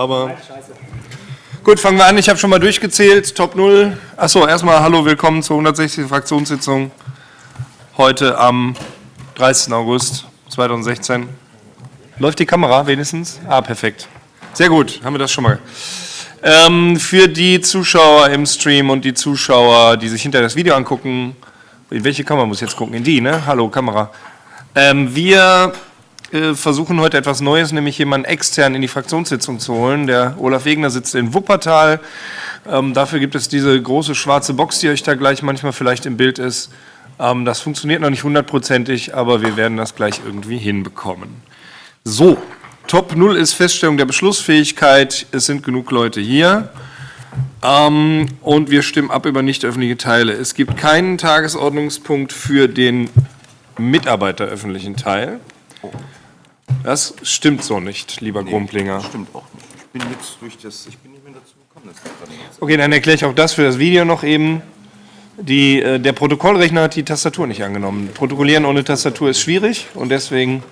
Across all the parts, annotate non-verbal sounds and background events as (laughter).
Aber gut, fangen wir an. Ich habe schon mal durchgezählt. Top 0. Achso, erstmal hallo, willkommen zur 160. Fraktionssitzung. Heute am 30. August 2016. Läuft die Kamera wenigstens? Ah, perfekt. Sehr gut, haben wir das schon mal. Ähm, für die Zuschauer im Stream und die Zuschauer, die sich hinter das Video angucken, in welche Kamera muss ich jetzt gucken? In die, ne? Hallo, Kamera. Ähm, wir äh, versuchen heute etwas Neues, nämlich jemanden extern in die Fraktionssitzung zu holen. Der Olaf Wegner sitzt in Wuppertal. Ähm, dafür gibt es diese große schwarze Box, die euch da gleich manchmal vielleicht im Bild ist. Ähm, das funktioniert noch nicht hundertprozentig, aber wir werden das gleich irgendwie hinbekommen. So, Top 0 ist Feststellung der Beschlussfähigkeit. Es sind genug Leute hier. Ähm, und wir stimmen ab über nicht öffentliche Teile. Es gibt keinen Tagesordnungspunkt für den mitarbeiteröffentlichen Teil. Das stimmt so nicht, lieber nee, Grumplinger. Das stimmt auch nicht. Ich bin jetzt durch das, ich bin nicht mehr dazu gekommen. Das okay, dann erkläre ich auch das für das Video noch eben. Die, äh, der Protokollrechner hat die Tastatur nicht angenommen. Protokollieren ohne Tastatur ist schwierig und deswegen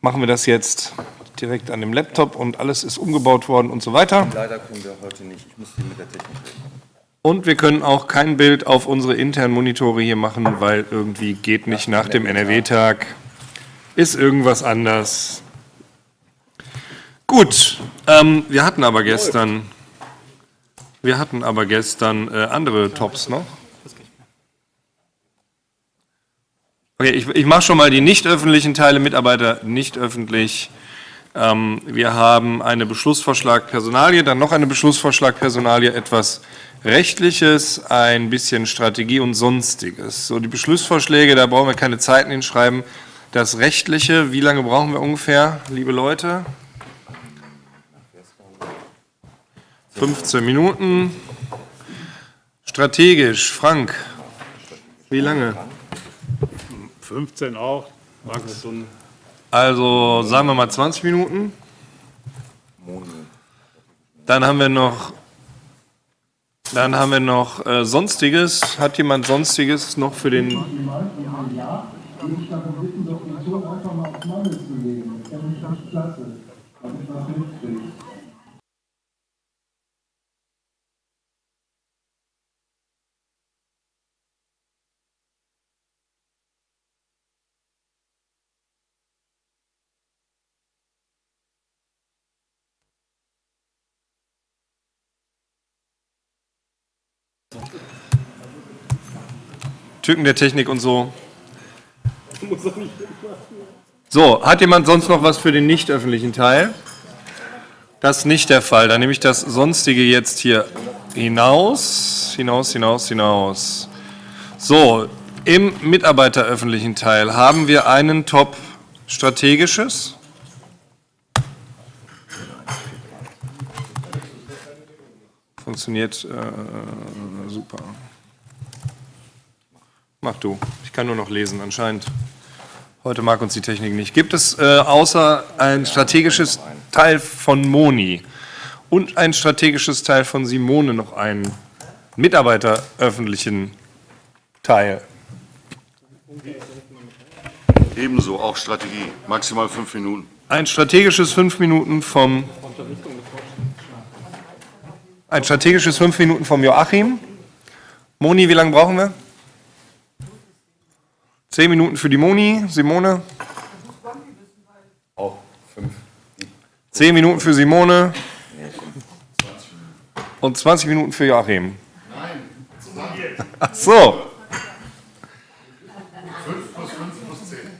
machen wir das jetzt direkt an dem Laptop und alles ist umgebaut worden und so weiter. Leider können wir heute nicht. Ich muss hier mit der Technik reden. Und wir können auch kein Bild auf unsere internen Monitore hier machen, weil irgendwie geht nicht nach dem NRW-Tag ist irgendwas anders. Gut, ähm, wir hatten aber gestern, wir hatten aber gestern äh, andere Tops noch. Okay, ich, ich mache schon mal die nicht öffentlichen Teile, Mitarbeiter nicht öffentlich. Ähm, wir haben eine Beschlussvorschlag Personalie, dann noch eine Beschlussvorschlag Personalie, etwas Rechtliches, ein bisschen Strategie und Sonstiges. So, die Beschlussvorschläge, da brauchen wir keine Zeiten hinschreiben. Das Rechtliche, wie lange brauchen wir ungefähr, liebe Leute? 15 Minuten. Strategisch, Frank, wie lange? 15 auch. Also sagen wir mal 20 Minuten. Dann haben wir noch, dann haben wir noch äh, Sonstiges. Hat jemand Sonstiges noch für den Ton einfach mal auf Mangel zu legen. Das wäre nicht klasse, damit ich was mitkriege. Tücken der Technik und so. (laughs) So, hat jemand sonst noch was für den nicht öffentlichen Teil? Das ist nicht der Fall. Dann nehme ich das Sonstige jetzt hier hinaus, hinaus, hinaus, hinaus. So, im mitarbeiteröffentlichen Teil haben wir einen Top Strategisches. Funktioniert äh, super. Mach du. Ich kann nur noch lesen anscheinend. Heute mag uns die Technik nicht. Gibt es äh, außer ein strategisches Teil von Moni und ein strategisches Teil von Simone noch einen mitarbeiteröffentlichen Teil? Ebenso, auch Strategie, maximal fünf Minuten. Ein strategisches fünf Minuten vom ein strategisches fünf Minuten vom Joachim. Moni, wie lange brauchen wir? Zehn Minuten für die Moni, Simone. Auch fünf. Zehn Minuten für Simone. Und 20 Minuten für Joachim. Nein, Ach so. Fünf plus fünf plus zehn.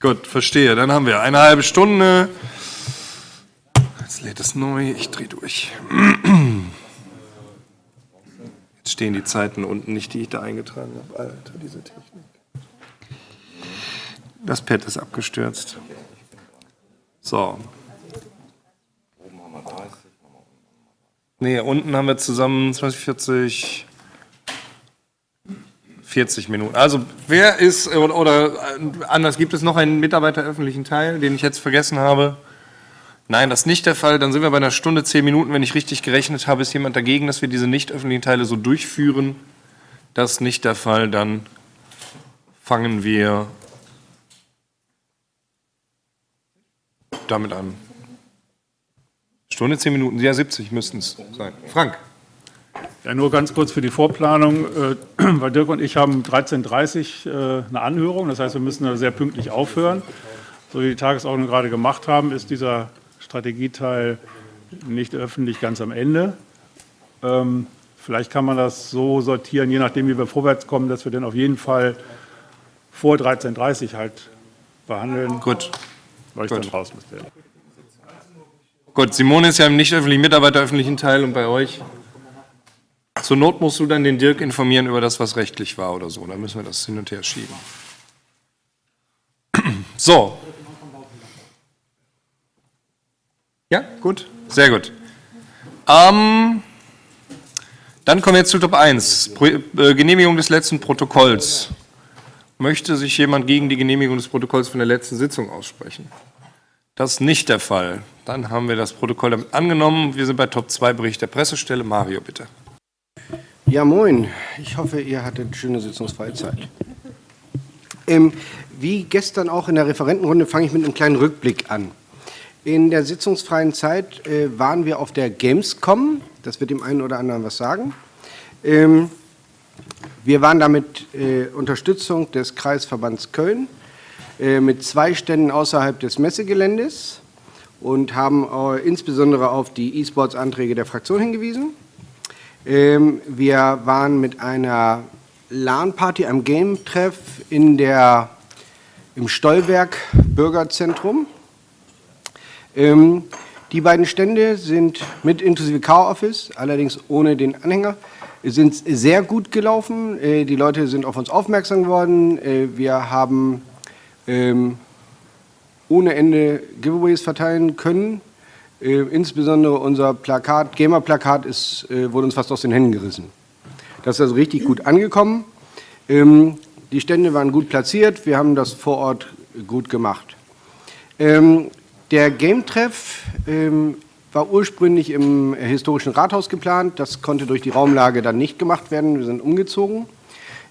Gut, verstehe. Dann haben wir eine halbe Stunde. Jetzt lädt es neu. Ich drehe durch. Jetzt stehen die Zeiten unten nicht, die ich da eingetragen habe. Alter, diese Technik. Das Pad ist abgestürzt. So. Nee, unten haben wir zusammen 20, 40, 40 Minuten. Also wer ist, oder, oder anders, gibt es noch einen mitarbeiteröffentlichen Teil, den ich jetzt vergessen habe? Nein, das ist nicht der Fall. Dann sind wir bei einer Stunde, 10 Minuten. Wenn ich richtig gerechnet habe, ist jemand dagegen, dass wir diese nicht öffentlichen Teile so durchführen. Das ist nicht der Fall. Dann fangen wir damit an. Stunde, zehn Minuten, ja 70 müssten es sein. Frank. Ja, nur ganz kurz für die Vorplanung, äh, (clears throat) weil Dirk und ich haben 13.30 Uhr äh, eine Anhörung, das heißt, wir müssen da sehr pünktlich aufhören. So wie die Tagesordnung gerade gemacht haben, ist dieser Strategieteil nicht öffentlich ganz am Ende. Ähm, vielleicht kann man das so sortieren, je nachdem, wie wir vorwärts kommen, dass wir den auf jeden Fall vor 13.30 Uhr halt behandeln. Gut. Weil ich Gut. dann raus müsste. Gut, Simone ist ja im nicht öffentlichen Mitarbeiter öffentlichen Teil und bei euch. Zur Not musst du dann den Dirk informieren über das, was rechtlich war oder so. Dann müssen wir das hin und her schieben. (clears throat) So. Ja, gut. Sehr gut. Ähm, dann kommen wir jetzt zu Top 1. Pro, äh, Genehmigung des letzten Protokolls. Möchte sich jemand gegen die Genehmigung des Protokolls von der letzten Sitzung aussprechen? Das ist nicht der Fall. Dann haben wir das Protokoll damit angenommen. Wir sind bei Top 2 Bericht der Pressestelle. Mario, bitte. Ja, moin. Ich hoffe, ihr hattet schöne sitzungsfreie Zeit. Ähm, wie gestern auch in der Referentenrunde fange ich mit einem kleinen Rückblick an. In der sitzungsfreien Zeit äh, waren wir auf der Gamescom. Das wird dem einen oder anderen was sagen. Ähm, wir waren da mit äh, Unterstützung des Kreisverbands Köln äh, mit zwei Ständen außerhalb des Messegeländes und haben äh, insbesondere auf die E-Sports-Anträge der Fraktion hingewiesen. Ähm, wir waren mit einer LAN-Party, einem Game-Treff im Stollwerk Bürgerzentrum. Ähm, die beiden Stände sind mit inklusive Car-Office, allerdings ohne den Anhänger, sind sehr gut gelaufen. Äh, die Leute sind auf uns aufmerksam geworden. Äh, wir haben ähm, ohne Ende Giveaways verteilen können. Äh, insbesondere unser Plakat, Gamer-Plakat, wurde uns fast aus den Händen gerissen. Das ist also richtig gut angekommen. Ähm, die Stände waren gut platziert, wir haben das vor Ort gut gemacht. Ähm, der Game-Treff war ursprünglich im historischen Rathaus geplant, das konnte durch die Raumlage dann nicht gemacht werden, wir sind umgezogen.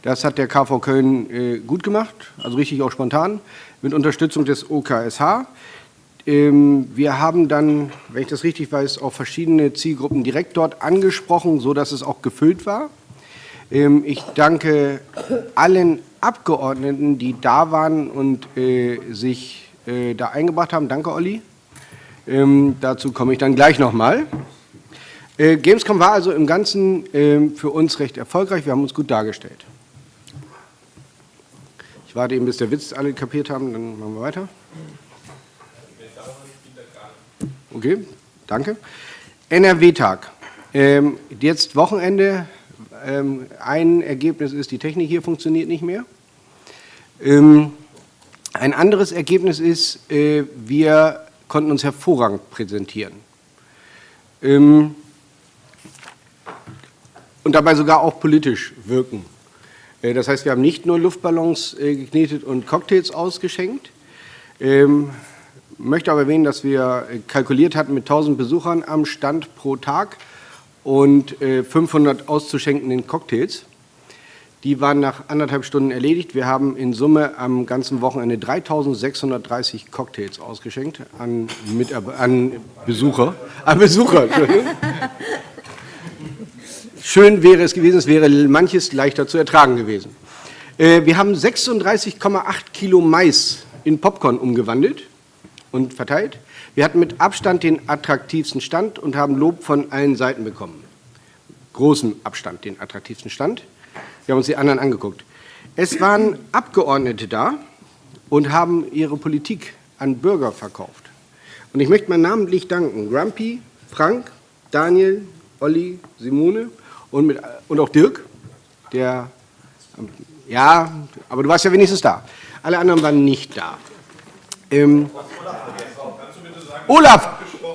Das hat der KV Köln äh, gut gemacht, also richtig auch spontan, mit Unterstützung des OKSH. Ähm, wir haben dann, wenn ich das richtig weiß, auch verschiedene Zielgruppen direkt dort angesprochen, sodass es auch gefüllt war. Ähm, ich danke allen Abgeordneten, die da waren und äh, sich äh, da eingebracht haben. Danke, Olli. Ähm, dazu komme ich dann gleich nochmal. Äh, Gamescom war also im Ganzen äh, für uns recht erfolgreich. Wir haben uns gut dargestellt. Ich warte eben, bis der Witz alle kapiert haben, dann machen wir weiter. Okay, danke. NRW-Tag. Ähm, jetzt Wochenende. Ähm, ein Ergebnis ist, die Technik hier funktioniert nicht mehr. Ähm, ein anderes Ergebnis ist, äh, wir konnten uns hervorragend präsentieren. Ähm, und dabei sogar auch politisch wirken. Äh, das heißt, wir haben nicht nur Luftballons äh, geknetet und Cocktails ausgeschenkt, ähm, möchte aber erwähnen, dass wir äh, kalkuliert hatten mit 1000 Besuchern am Stand pro Tag und 500 auszuschenkenden Cocktails. Die waren nach anderthalb Stunden erledigt. Wir haben in Summe am ganzen Wochenende 3630 Cocktails ausgeschenkt an, Mitab an Besucher. An Besucher. (laughs) Schön wäre es gewesen, es wäre manches leichter zu ertragen gewesen. Wir haben 36,8 Kilo Mais in Popcorn umgewandelt und verteilt. Wir hatten mit Abstand den attraktivsten Stand und haben Lob von allen Seiten bekommen. Großem Abstand den attraktivsten Stand. Wir haben uns die anderen angeguckt. Es waren Abgeordnete da und haben ihre Politik an Bürger verkauft. Und ich möchte mal namentlich danken Grumpy, Frank, Daniel, Olli, Simone und, mit, und auch Dirk, der, ja, aber du warst ja wenigstens da. Alle anderen waren nicht da. Ähm, Olaf!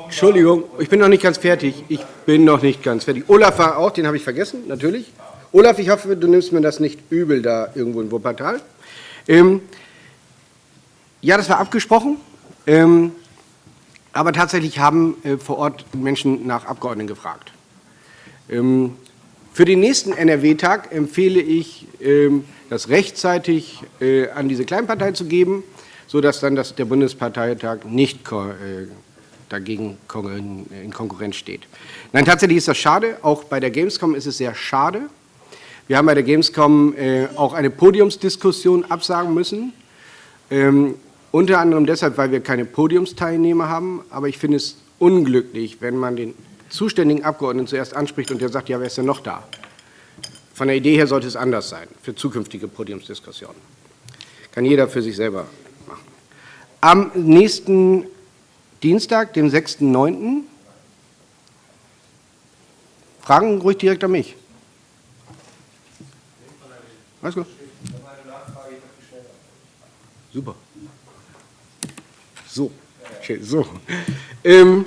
Entschuldigung, ich bin noch nicht ganz fertig. Ich bin noch nicht ganz fertig. Olaf war auch, den habe ich vergessen, natürlich. Olaf, ich hoffe, du nimmst mir das nicht übel da irgendwo in Wuppertal. Ähm, ja, das war abgesprochen. Ähm, aber tatsächlich haben äh, vor Ort Menschen nach Abgeordneten gefragt. Ähm, für den nächsten NRW-Tag empfehle ich, ähm, das rechtzeitig äh, an diese Kleinpartei zu geben, sodass dann das, der Bundesparteitag nicht äh, dagegen in Konkurrenz steht. Nein, tatsächlich ist das schade. Auch bei der Gamescom ist es sehr schade. Wir haben bei der Gamescom äh, auch eine Podiumsdiskussion absagen müssen. Ähm, unter anderem deshalb, weil wir keine Podiumsteilnehmer haben. Aber ich finde es unglücklich, wenn man den zuständigen Abgeordneten zuerst anspricht und der sagt, ja, wer ist denn noch da? Von der Idee her sollte es anders sein für zukünftige Podiumsdiskussionen. Kann jeder für sich selber machen. Am nächsten Dienstag, dem 6.9. Fragen ruhig direkt an mich. Alles gut. Super. So, okay, so. Ähm,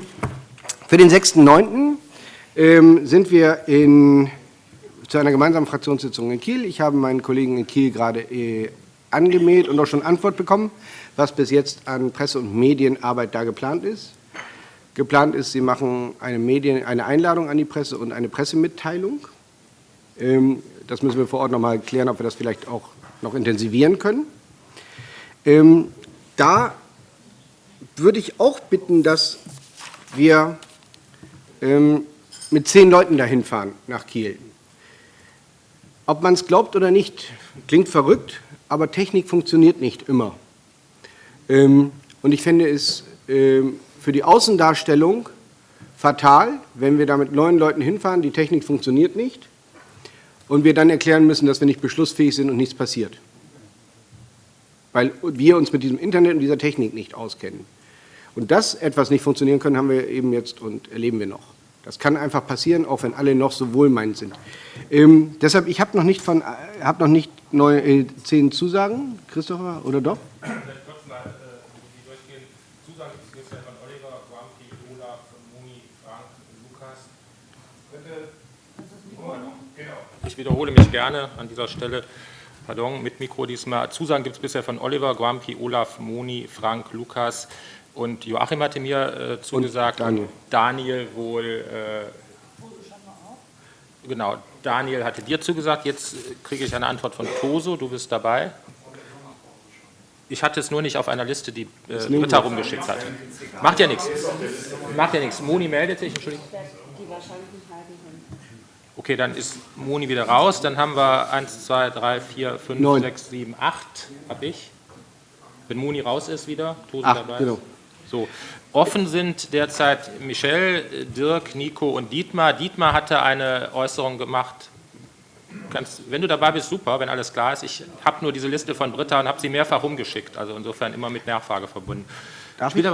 für den 6.9. Ähm, sind wir in, zu einer gemeinsamen Fraktionssitzung in Kiel. Ich habe meinen Kollegen in Kiel gerade äh, angemeldet und auch schon Antwort bekommen, was bis jetzt an Presse- und Medienarbeit da geplant ist. Geplant ist, Sie machen eine, Medien, eine Einladung an die Presse und eine Pressemitteilung. Ähm, das müssen wir vor Ort noch mal klären, ob wir das vielleicht auch noch intensivieren können. Ähm, da würde ich auch bitten, dass wir ähm, mit zehn Leuten dahin fahren nach Kiel. Ob man es glaubt oder nicht, klingt verrückt, aber Technik funktioniert nicht immer. Ähm, und ich finde es ähm, für die Außendarstellung fatal, wenn wir da mit neun Leuten hinfahren, die Technik funktioniert nicht und wir dann erklären müssen, dass wir nicht beschlussfähig sind und nichts passiert. Weil wir uns mit diesem Internet und dieser Technik nicht auskennen. Und dass etwas nicht funktionieren kann, haben wir eben jetzt und erleben wir noch. Das kann einfach passieren, auch wenn alle noch so wohlmeinend sind. Ähm, deshalb, ich habe noch nicht von, äh, habe noch nicht neue äh, zehn Zusagen, Christopher, oder doch? (clears throat) Vielleicht kurz mal äh, durchgehen. Zusagen ist bisher von Oliver, Guampi, Olaf, Muni, Frank, Lukas. Bitte. Genau. Ich wiederhole mich gerne an dieser Stelle. Pardon, mit Mikro diesmal. Zusagen gibt es bisher von Oliver, Guampi, Olaf, Moni, Frank, Lukas. Und Joachim hatte mir äh, zugesagt, und Daniel. Daniel wohl, äh, genau, Daniel hatte dir zugesagt, jetzt kriege ich eine Antwort von Toso, du bist dabei. Ich hatte es nur nicht auf einer Liste, die äh, Britta rumgeschickt hat. Macht ja nichts. Macht ja nichts. Moni meldet sich, Entschuldigung. Okay, dann ist Moni wieder raus. Dann haben wir 1, 2, 3, 4, 5, 6, 7, 8, habe ich. Wenn Moni raus ist wieder, Toso dabei. Genau. So, offen sind derzeit Michel, Dirk, Nico und Dietmar. Dietmar hatte eine Äußerung gemacht. Ganz, wenn du dabei bist, super, wenn alles klar ist. Ich habe nur diese Liste von Britta und habe sie mehrfach rumgeschickt. Also insofern immer mit Nachfrage verbunden. Darf Spielt ich?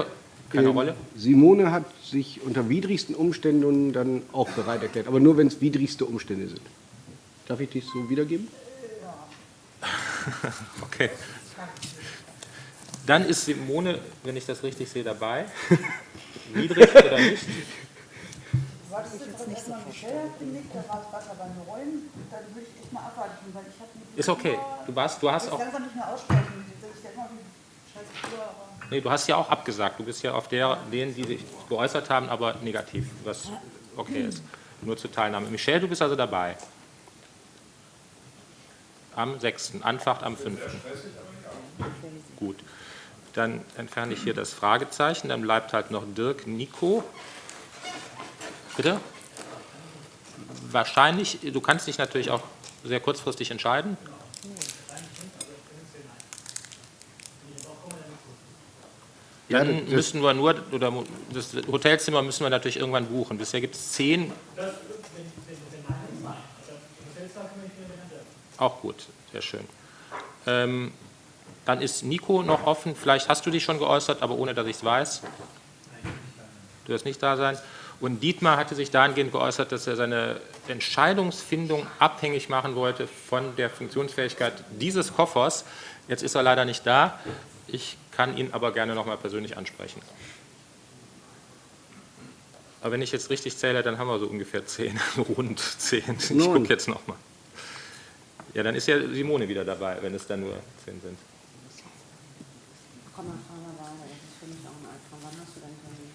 Aber keine ähm, Rolle. Simone hat sich unter widrigsten Umständen dann auch bereit erklärt, aber nur wenn es widrigste Umstände sind. Darf ich dich so wiedergeben? (laughs) okay. Dann ist Simone, wenn ich das richtig sehe, dabei. (laughs) Niedrig oder nicht? Wartest du jetzt nicht so Ist okay. Du warst, du hast auch. Nee, du hast ja auch abgesagt. Du bist ja auf der, denen, die sich geäußert haben, aber negativ, was okay ist. Nur zur Teilnahme. Michelle, du bist also dabei. Am 6. Anfahrt am 5. Gut. Dann entferne ich hier das Fragezeichen, dann bleibt halt noch Dirk Nico. Bitte? Wahrscheinlich, du kannst dich natürlich auch sehr kurzfristig entscheiden. Dann ja, müssen wir nur, oder das Hotelzimmer müssen wir natürlich irgendwann buchen. Bisher gibt es zehn. Auch gut, sehr schön. Ähm, dann ist Nico noch offen. Vielleicht hast du dich schon geäußert, aber ohne, dass ich es weiß. Du wirst nicht da sein. Und Dietmar hatte sich dahingehend geäußert, dass er seine Entscheidungsfindung abhängig machen wollte von der Funktionsfähigkeit dieses Koffers. Jetzt ist er leider nicht da. Ich kann ihn aber gerne noch mal persönlich ansprechen. Aber wenn ich jetzt richtig zähle, dann haben wir so ungefähr zehn, (laughs) rund zehn. Ich gucke jetzt noch mal. Ja, dann ist ja Simone wieder dabei, wenn es dann nur zehn sind. Komm mal, fahr mal weiter. Das ist für mich auch ein Albtraum. Wann hast du denn Termin?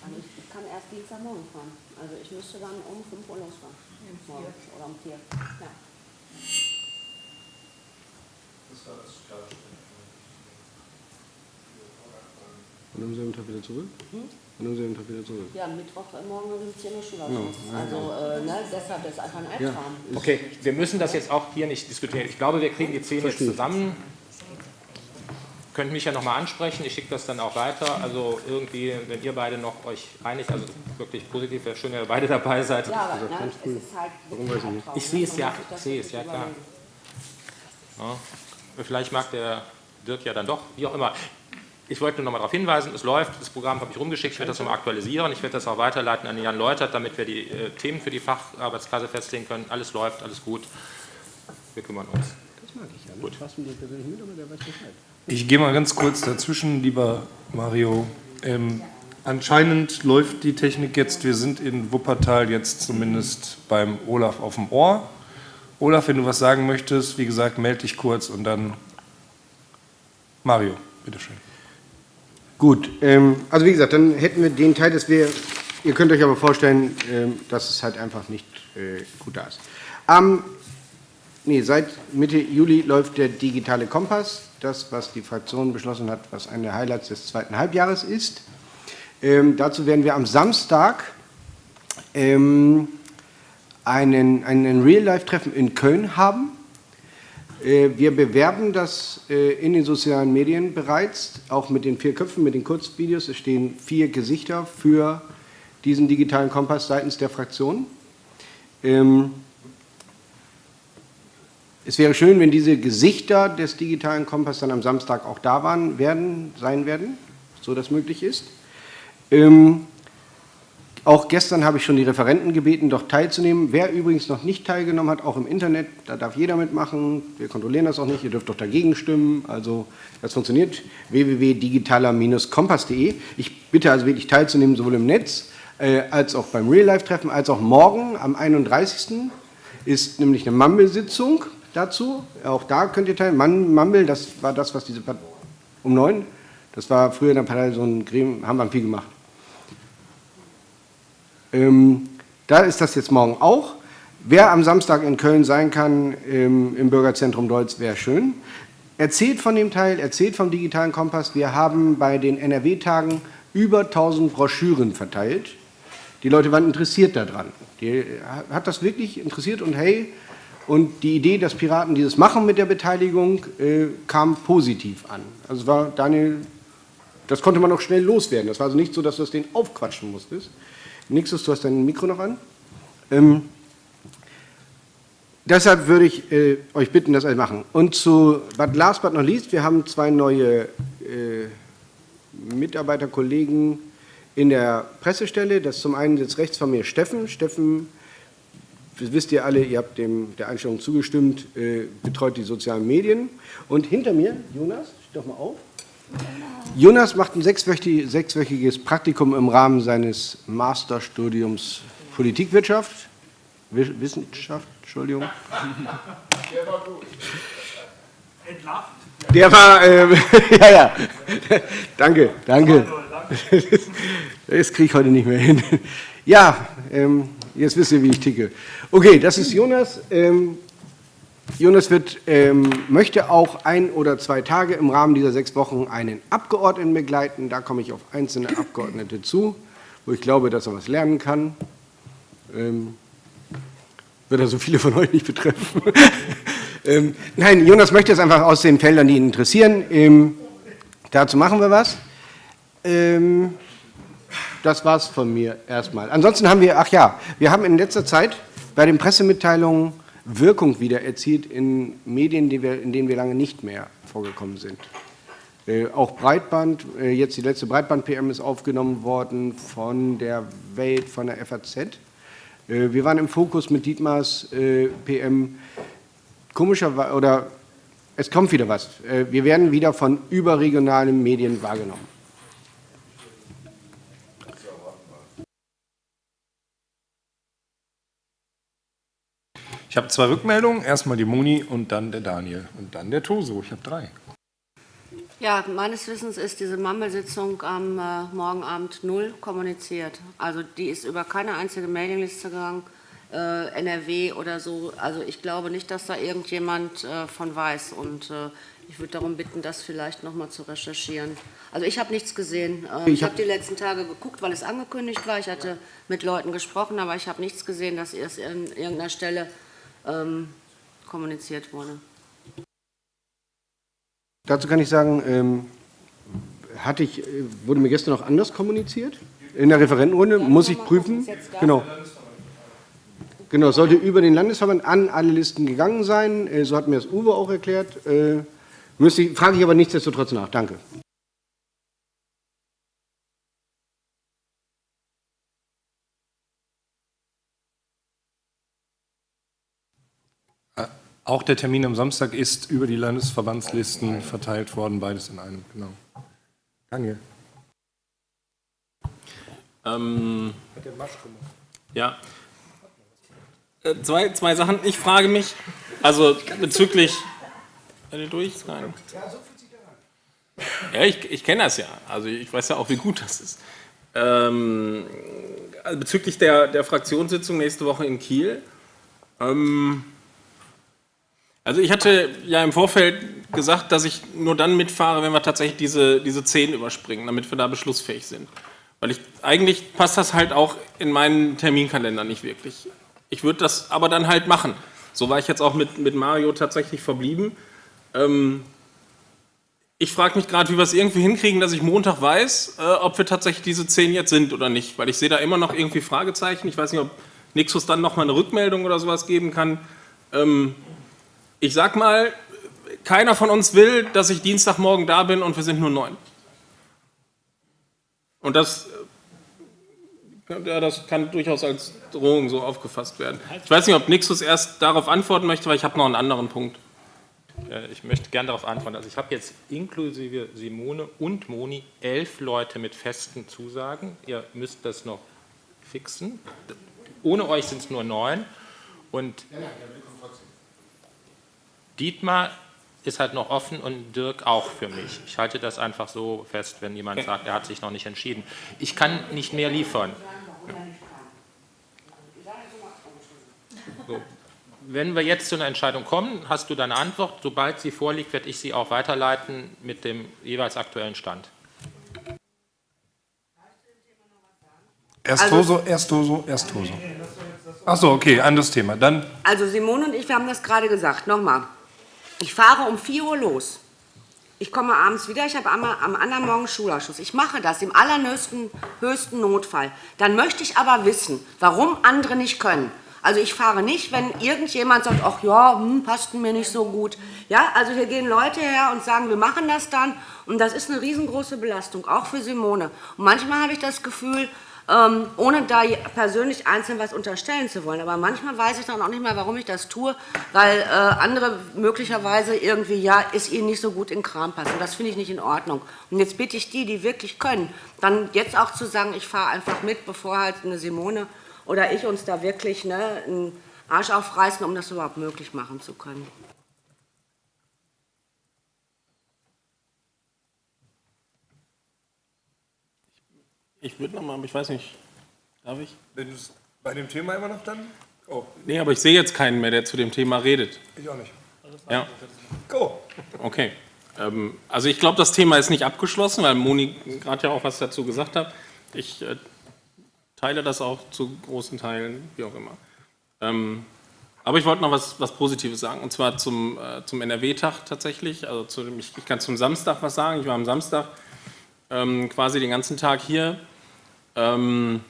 Also ich kann erst Dienstagmorgen fahren. Also ich müsste dann um 5 Uhr losfahren. 4. Oder um 4. Ja. Das war das Klarstellen. Und am selben Tag wieder zurück? Und am selben Tag wieder zurück. Ja, Mittwoch, äh, morgen um 10 Uhr Schulausschuss. Also, äh, ne, deshalb ist einfach ein Albtraum. Okay, wir müssen das jetzt auch hier nicht diskutieren. Ich glaube, wir kriegen die zehn jetzt zusammen. Könnt mich ja nochmal ansprechen, ich schicke das dann auch weiter. Also irgendwie, wenn ihr beide noch euch einig, also wirklich positiv, wäre schön, wenn ihr beide dabei seid. Ja, aber ne, es ist halt wirklich ein Albtraum. Ich sehe es ja, ich sehe es, ja klar. Ja. Vielleicht mag der Dirk ja dann doch, wie auch immer. Ich wollte nur noch mal darauf hinweisen, es läuft, das Programm habe ich rumgeschickt, ich werde das nochmal aktualisieren, ich werde das auch weiterleiten an Jan Leutert, damit wir die äh, Themen für die Facharbeitskasse festlegen können. Alles läuft, alles gut. Wir kümmern uns. Das mag ich ja. Ne? Bescheid. Ich gehe mal ganz kurz dazwischen, lieber Mario. Ähm, anscheinend läuft die Technik jetzt, wir sind in Wuppertal jetzt zumindest beim Olaf auf dem Ohr. Olaf, wenn du was sagen möchtest, wie gesagt, melde dich kurz und dann Mario, bitteschön. Gut, ähm, also wie gesagt, dann hätten wir den Teil, dass wir, ihr könnt euch aber vorstellen, ähm, dass es halt einfach nicht äh, gut da ist. Am, nee, seit Mitte Juli läuft der digitale Kompass, das, was die Fraktion beschlossen hat, was eine der Highlights des zweiten Halbjahres ist. Ähm, dazu werden wir am Samstag ähm, einen, einen Real-Life-Treffen in Köln haben. Äh, Wir bewerben das äh, in den sozialen Medien bereits, auch mit den vier Köpfen, mit den Kurzvideos. Es stehen vier Gesichter für diesen digitalen Kompass seitens der Fraktion. Ähm, Es wäre schön, wenn diese Gesichter des digitalen Kompass dann am Samstag auch da waren, werden, sein werden, so das möglich ist. Ähm, Auch gestern habe ich schon die Referenten gebeten, doch teilzunehmen. Wer übrigens noch nicht teilgenommen hat, auch im Internet, da darf jeder mitmachen. Wir kontrollieren das auch nicht, ihr dürft doch dagegen stimmen. Also das funktioniert. www.digitaler-kompass.de. Ich bitte also wirklich teilzunehmen, sowohl im Netz äh, als auch beim Real-Life-Treffen, als auch morgen am 31. ist nämlich eine Mumble-Sitzung dazu. Auch da könnt ihr teilnehmen. Mumble, das war das, was diese Part um neun, das war früher in der Partei so ein Gremium, haben wir viel gemacht. Ähm, da ist das jetzt morgen auch. Wer am Samstag in Köln sein kann, ähm, im Bürgerzentrum Deutz, wäre schön. Erzählt von dem Teil, erzählt vom digitalen Kompass. Wir haben bei den NRW-Tagen über 1000 Broschüren verteilt. Die Leute waren interessiert daran. Die hat das wirklich interessiert und hey, und die Idee, dass Piraten dieses machen mit der Beteiligung, äh, kam positiv an. Also war Daniel, das konnte man auch schnell loswerden. Das war also nicht so, dass du das den aufquatschen musstest. Nächstes, du hast dein Mikro noch an. Ähm, deshalb würde ich äh, euch bitten, das alle machen. Und zu, but last but not least, wir haben zwei neue äh, Mitarbeiterkollegen in der Pressestelle. Das zum einen jetzt rechts von mir Steffen. Steffen, das wisst ihr alle, ihr habt dem, der Einstellung zugestimmt, äh, betreut die sozialen Medien. Und hinter mir, Jonas, steh doch mal auf. Jonas macht ein sechswöchi- sechswöchiges Praktikum im Rahmen seines Masterstudiums Politikwirtschaft. Wi- Wissenschaft, Entschuldigung. Der war, ähm, (laughs) ja, ja, danke, danke. Das kriege ich heute nicht mehr hin. Ja, ähm, jetzt wisst ihr, wie ich ticke. Okay, das ist Jonas. Ähm, Jonas wird, ähm, möchte auch ein oder zwei Tage im Rahmen dieser sechs Wochen einen Abgeordneten begleiten. Da komme ich auf einzelne Abgeordnete zu, wo ich glaube, dass er was lernen kann. Ähm, wird er so viele von euch nicht betreffen. (laughs) ähm, nein, Jonas möchte es einfach aus den Feldern, die ihn interessieren. Ähm, dazu machen wir was. Ähm, das war's von mir erstmal. Ansonsten haben wir, ach ja, wir haben in letzter Zeit bei den Pressemitteilungen Wirkung wieder erzielt in Medien, in denen wir lange nicht mehr vorgekommen sind. Äh, auch Breitband, äh, jetzt die letzte Breitband-PM ist aufgenommen worden von der Welt, von der FAZ. Äh, wir waren im Fokus mit Dietmars äh, PM. Komischerweise, oder es kommt wieder was. Äh, wir werden wieder von überregionalen Medien wahrgenommen. Ich habe zwei Rückmeldungen, erstmal die Moni und dann der Daniel und dann der Toso. Ich habe drei. Ja, meines Wissens ist diese Mumble-Sitzung am äh, morgen Abend null kommuniziert. Also die ist über keine einzige Mailingliste gegangen, äh, NRW oder so. Also ich glaube nicht, dass da irgendjemand äh, von weiß. Und äh, Ich würde darum bitten, das vielleicht noch mal zu recherchieren. Also ich habe nichts gesehen. Ähm, ich habe die letzten Tage geguckt, weil es angekündigt war. Ich hatte mit Leuten gesprochen, aber ich habe nichts gesehen, dass es an irgendeiner Stelle ähm, kommuniziert wurde. Dazu kann ich sagen, ähm, hatte ich, äh, wurde mir gestern noch anders kommuniziert? In der Referentenrunde muss ich prüfen. Genau. Genau, sollte über den Landesverband an alle Listen gegangen sein. Äh, so hat mir das Uwe auch erklärt. Äh, müsste ich, frage ich aber nichtsdestotrotz nach. Danke. Auch der Termin am Samstag ist über die Landesverbandslisten verteilt worden, beides in einem, genau. Daniel. Ähm, ja. Äh, zwei, zwei Sachen. Ich frage mich, also bezüglich. durch? Nein. Ja, ich, ich kenne das ja. Also ich weiß ja auch, wie gut das ist. Ähm, also bezüglich der, der Fraktionssitzung nächste Woche in Kiel. Ähm, also ich hatte ja im Vorfeld gesagt, dass ich nur dann mitfahre, wenn wir tatsächlich diese, diese 10 überspringen, damit wir da beschlussfähig sind. Weil ich, eigentlich passt das halt auch in meinen Terminkalender nicht wirklich. Ich würde das aber dann halt machen. So war ich jetzt auch mit, mit Mario tatsächlich verblieben. Ähm, ich frage mich gerade, wie wir es irgendwie hinkriegen, dass ich Montag weiß, äh, ob wir tatsächlich diese 10 jetzt sind oder nicht. Weil ich sehe da immer noch irgendwie Fragezeichen. Ich weiß nicht, ob Nixus dann nochmal eine Rückmeldung oder sowas geben kann. Ähm, ich sag mal, keiner von uns will, dass ich Dienstagmorgen da bin und wir sind nur neun. Und das, ja, das kann durchaus als Drohung so aufgefasst werden. Ich weiß nicht, ob Nixus erst darauf antworten möchte, weil ich habe noch einen anderen Punkt. Äh, ich möchte gerne darauf antworten. Also ich habe jetzt inklusive Simone und Moni elf Leute mit festen Zusagen. Ihr müsst das noch fixen. Ohne euch sind es nur neun. Und Dietmar ist halt noch offen und Dirk auch für mich. Ich halte das einfach so fest, wenn jemand sagt, er hat sich noch nicht entschieden. Ich kann nicht mehr liefern. So. Wenn wir jetzt zu einer Entscheidung kommen, hast du deine Antwort. Sobald sie vorliegt, werde ich sie auch weiterleiten mit dem jeweils aktuellen Stand. Erst also, Toso, erst Toso, erst Toso. Achso, okay, anderes Thema. Dann. Also Simone und ich, wir haben das gerade gesagt. Nochmal. Ich fahre um 4 Uhr los. Ich komme abends wieder, ich habe am, anderen Morgen Schulausschuss. Ich mache das im allernöchsten höchsten Notfall. Dann möchte ich aber wissen, warum andere nicht können. Also ich fahre nicht, wenn irgendjemand sagt, ach ja, hm, passt mir nicht so gut. Ja, also hier gehen Leute her und sagen, wir machen das dann. Und das ist eine riesengroße Belastung, auch für Simone. Und manchmal habe ich das Gefühl, ohne da persönlich einzeln was unterstellen zu wollen. Aber manchmal weiß ich dann auch nicht mehr, warum ich das tue, weil äh, andere möglicherweise irgendwie, ja, ist ihnen nicht so gut in Kram passen. Das finde ich nicht in Ordnung. Und jetzt bitte ich die, die wirklich können, dann jetzt auch zu sagen, ich fahre einfach mit, bevor halt eine Simone oder ich uns da wirklich ne, einen Arsch aufreißen, um das überhaupt möglich machen zu können. Ich würde noch mal, aber ich weiß nicht, darf ich? Wenn du bei dem Thema immer noch dann? Oh. Nee, aber ich sehe jetzt keinen mehr, der zu dem Thema redet. Ich auch nicht. Ja. Go. Okay. Ähm, also ich glaube, das Thema ist nicht abgeschlossen, weil Moni gerade ja auch was dazu gesagt hat. Ich äh, teile das auch zu großen Teilen, wie auch immer. Ähm, aber ich wollte noch was, was Positives sagen, und zwar zum, äh, zum NRW-Tag tatsächlich. Also zu, ich, ich kann zum Samstag was sagen. Ich war am Samstag ähm, quasi den ganzen Tag hier ähm,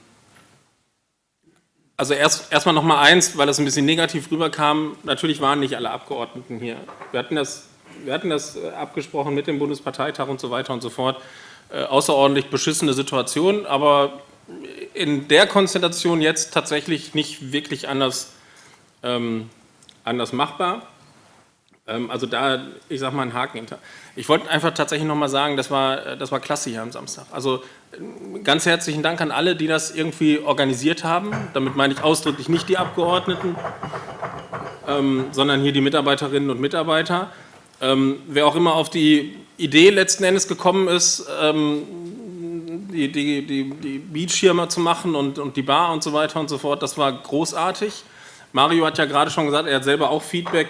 also erst erstmal noch mal eins, weil das ein bisschen negativ rüberkam. Natürlich waren nicht alle Abgeordneten hier. Wir hatten das, wir hatten das äh, abgesprochen mit dem Bundesparteitag und so weiter und so fort. Äh, außerordentlich beschissene Situation, aber in der Konstellation jetzt tatsächlich nicht wirklich anders, ähm, anders machbar. Ähm, also da, ich sage mal, einen Haken hinter. Ich wollte einfach tatsächlich noch mal sagen, das war, äh, das war klasse hier am Samstag. Also ganz herzlichen Dank an alle, die das irgendwie organisiert haben. Damit meine ich ausdrücklich nicht die Abgeordneten, ähm, sondern hier die Mitarbeiterinnen und Mitarbeiter. Ähm, wer auch immer auf die Idee letzten Endes gekommen ist, ähm, die, die, die, die Beachschirme zu machen und, und die Bar und so weiter und so fort, das war großartig. Mario hat ja gerade schon gesagt, er hat selber auch Feedback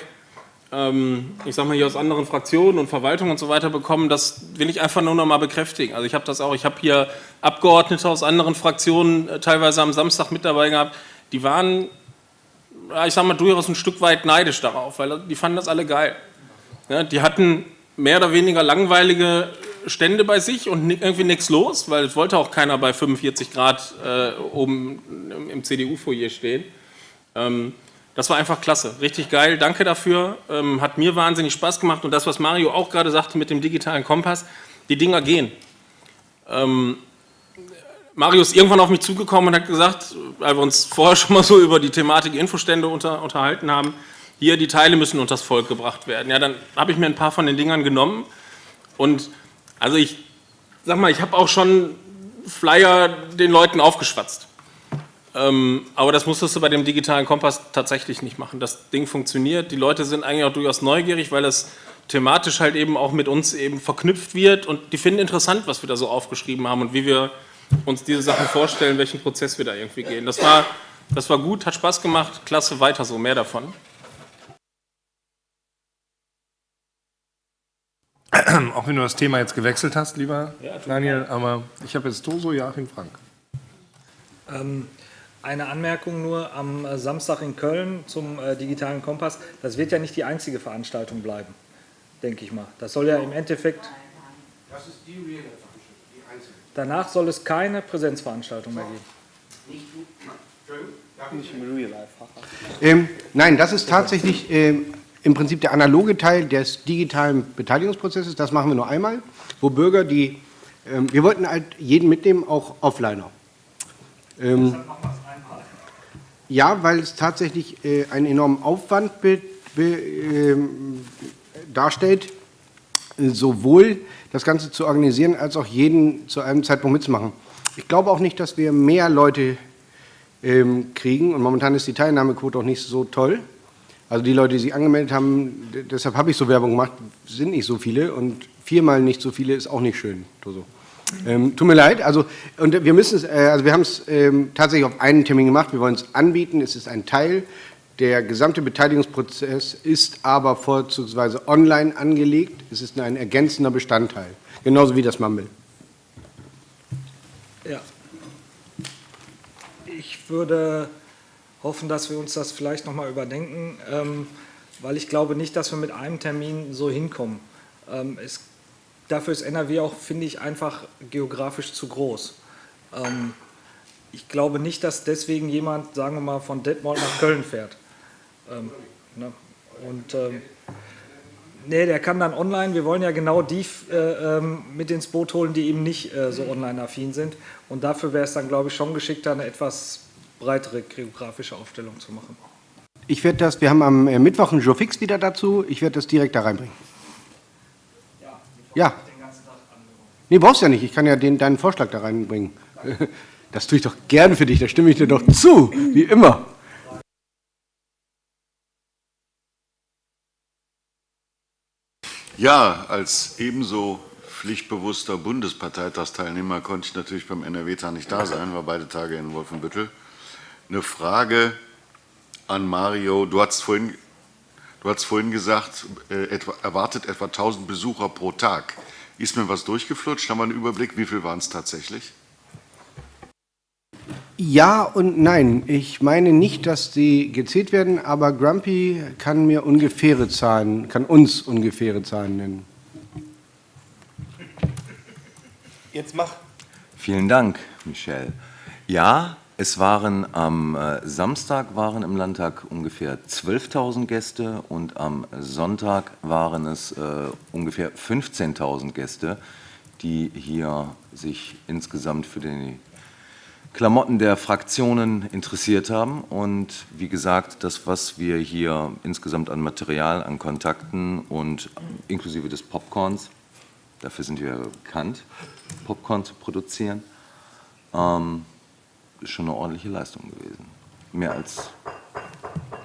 ich sag mal hier aus anderen Fraktionen und Verwaltungen und so weiter bekommen, das will ich einfach nur noch mal bekräftigen. Also ich habe das auch, ich habe hier Abgeordnete aus anderen Fraktionen äh, teilweise am Samstag mit dabei gehabt, die waren, ich sag mal, durchaus ein Stück weit neidisch darauf, weil die fanden das alle geil. Ja, die hatten mehr oder weniger langweilige Stände bei sich und irgendwie nichts los, weil es wollte auch keiner bei 45 Grad äh, oben im CDU-Foyer stehen. Ähm, das war einfach klasse, richtig geil, danke dafür, ähm, hat mir wahnsinnig Spaß gemacht und das, was Mario auch gerade sagte mit dem digitalen Kompass, die Dinger gehen. Ähm, Mario ist irgendwann auf mich zugekommen und hat gesagt, weil wir uns vorher schon mal so über die Thematik Infostände unter, unterhalten haben, hier, die Teile müssen unter das Volk gebracht werden. Ja, dann habe ich mir ein paar von den Dingern genommen und also ich sag mal, ich habe auch schon Flyer den Leuten aufgeschwatzt. Ähm, aber das musstest du bei dem digitalen Kompass tatsächlich nicht machen. Das Ding funktioniert. Die Leute sind eigentlich auch durchaus neugierig, weil es thematisch halt eben auch mit uns eben verknüpft wird und die finden interessant, was wir da so aufgeschrieben haben und wie wir uns diese Sachen vorstellen, welchen Prozess wir da irgendwie gehen. Das war, das war gut, hat Spaß gemacht, klasse, weiter so, mehr davon. (clears throat) Auch wenn du das Thema jetzt gewechselt hast, lieber ja, Daniel, aber ich habe jetzt Toso, Joachim Frank. Ähm, eine Anmerkung nur am äh, Samstag in Köln zum äh, digitalen Kompass. Das wird ja nicht die einzige Veranstaltung bleiben, denke ich mal. Das soll ja im Endeffekt... Das ist die Real Veranstaltung, die einzige. Danach soll es keine Präsenzveranstaltung mehr geben. Nicht im Real Life. Ähm, nein, das ist tatsächlich ähm, im Prinzip der analoge Teil des digitalen Beteiligungsprozesses, das machen wir nur einmal, wo Bürger die, ähm, wir wollten halt jeden mitnehmen, auch Offliner. Ähm, ja, weil es tatsächlich äh, einen enormen Aufwand be, be, äh, darstellt, sowohl das Ganze zu organisieren, als auch jeden zu einem Zeitpunkt mitzumachen. Ich glaube auch nicht, dass wir mehr Leute ähm, kriegen und momentan ist die Teilnahmequote auch nicht so toll. Also die Leute, die sich angemeldet haben, deshalb habe ich so Werbung gemacht, sind nicht so viele und viermal nicht so viele ist auch nicht schön. So. Ähm, tut mir leid, also, und wir äh, also wir haben es ähm, tatsächlich auf einen Termin gemacht, wir wollen es anbieten, es ist ein Teil, der gesamte Beteiligungsprozess ist aber vorzugsweise online angelegt, es ist ein ergänzender Bestandteil, genauso wie das Mumble. Ja. Ich würde hoffen, dass wir uns das vielleicht noch mal überdenken, ähm, weil ich glaube nicht, dass wir mit einem Termin so hinkommen. Ähm, es, dafür ist NRW auch, finde ich, einfach geografisch zu groß. Ähm, ich glaube nicht, dass deswegen jemand, sagen wir mal, von Detmold nach Köln fährt. Ähm, ne? Und ähm, nee, der kann dann online, wir wollen ja genau die äh, ähm, mit ins Boot holen, die eben nicht äh, so online-affin sind. Und dafür wäre es dann, glaube ich, schon geschickter, eine etwas breitere geografische Aufstellung zu machen. Ich werde das, wir haben am äh, Mittwoch einen Joe Fix wieder dazu, ich werde das direkt da reinbringen. Ja. Nee, brauchst ja nicht, ich kann ja den, deinen Vorschlag da reinbringen. (laughs) Das tue ich doch gern für dich, da stimme ich dir doch zu, wie immer. Ja, als ebenso pflichtbewusster Bundesparteitagsteilnehmer konnte ich natürlich beim NRW-Tag nicht da sein, war beide Tage in Wolfenbüttel. Eine Frage an Mario. Du hast vorhin, du hast vorhin gesagt, äh, etwa, erwartet etwa 1000 Besucher pro Tag. Ist mir was durchgeflutscht? Haben wir einen Überblick? Wie viel waren es tatsächlich? Ja und nein. Ich meine nicht, dass die gezählt werden, aber Grumpy kann mir ungefähre Zahlen, kann uns ungefähre Zahlen nennen. Jetzt mach. Vielen Dank, Michel. Ja, es waren am äh, Samstag waren im Landtag ungefähr 12.000 Gäste und am Sonntag waren es äh, ungefähr 15.000 Gäste, die hier sich insgesamt für die Klamotten der Fraktionen interessiert haben. Und wie gesagt, das, was wir hier insgesamt an Material, an Kontakten und inklusive des Popcorns, dafür sind wir bekannt, Popcorn zu produzieren, ähm, ist schon eine ordentliche Leistung gewesen. Mehr als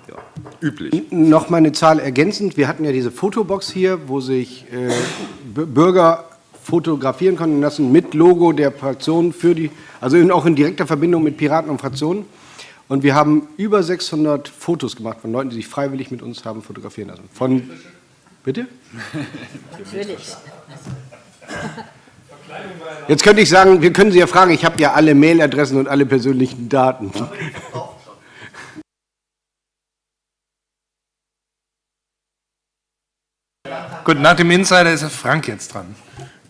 ja, üblich. Noch mal eine Zahl ergänzend. Wir hatten ja diese Fotobox hier, wo sich äh, Bürger fotografieren konnten lassen mit Logo der Fraktion für die, also auch in direkter Verbindung mit Piraten und Fraktionen. Und wir haben über 600 Fotos gemacht von Leuten, die sich freiwillig mit uns haben fotografieren lassen. Von, bitte? Natürlich. (laughs) Jetzt könnte ich sagen, wir können Sie ja fragen, ich habe ja alle Mailadressen und alle persönlichen Daten. Gut, nach dem Insider ist Frank jetzt dran.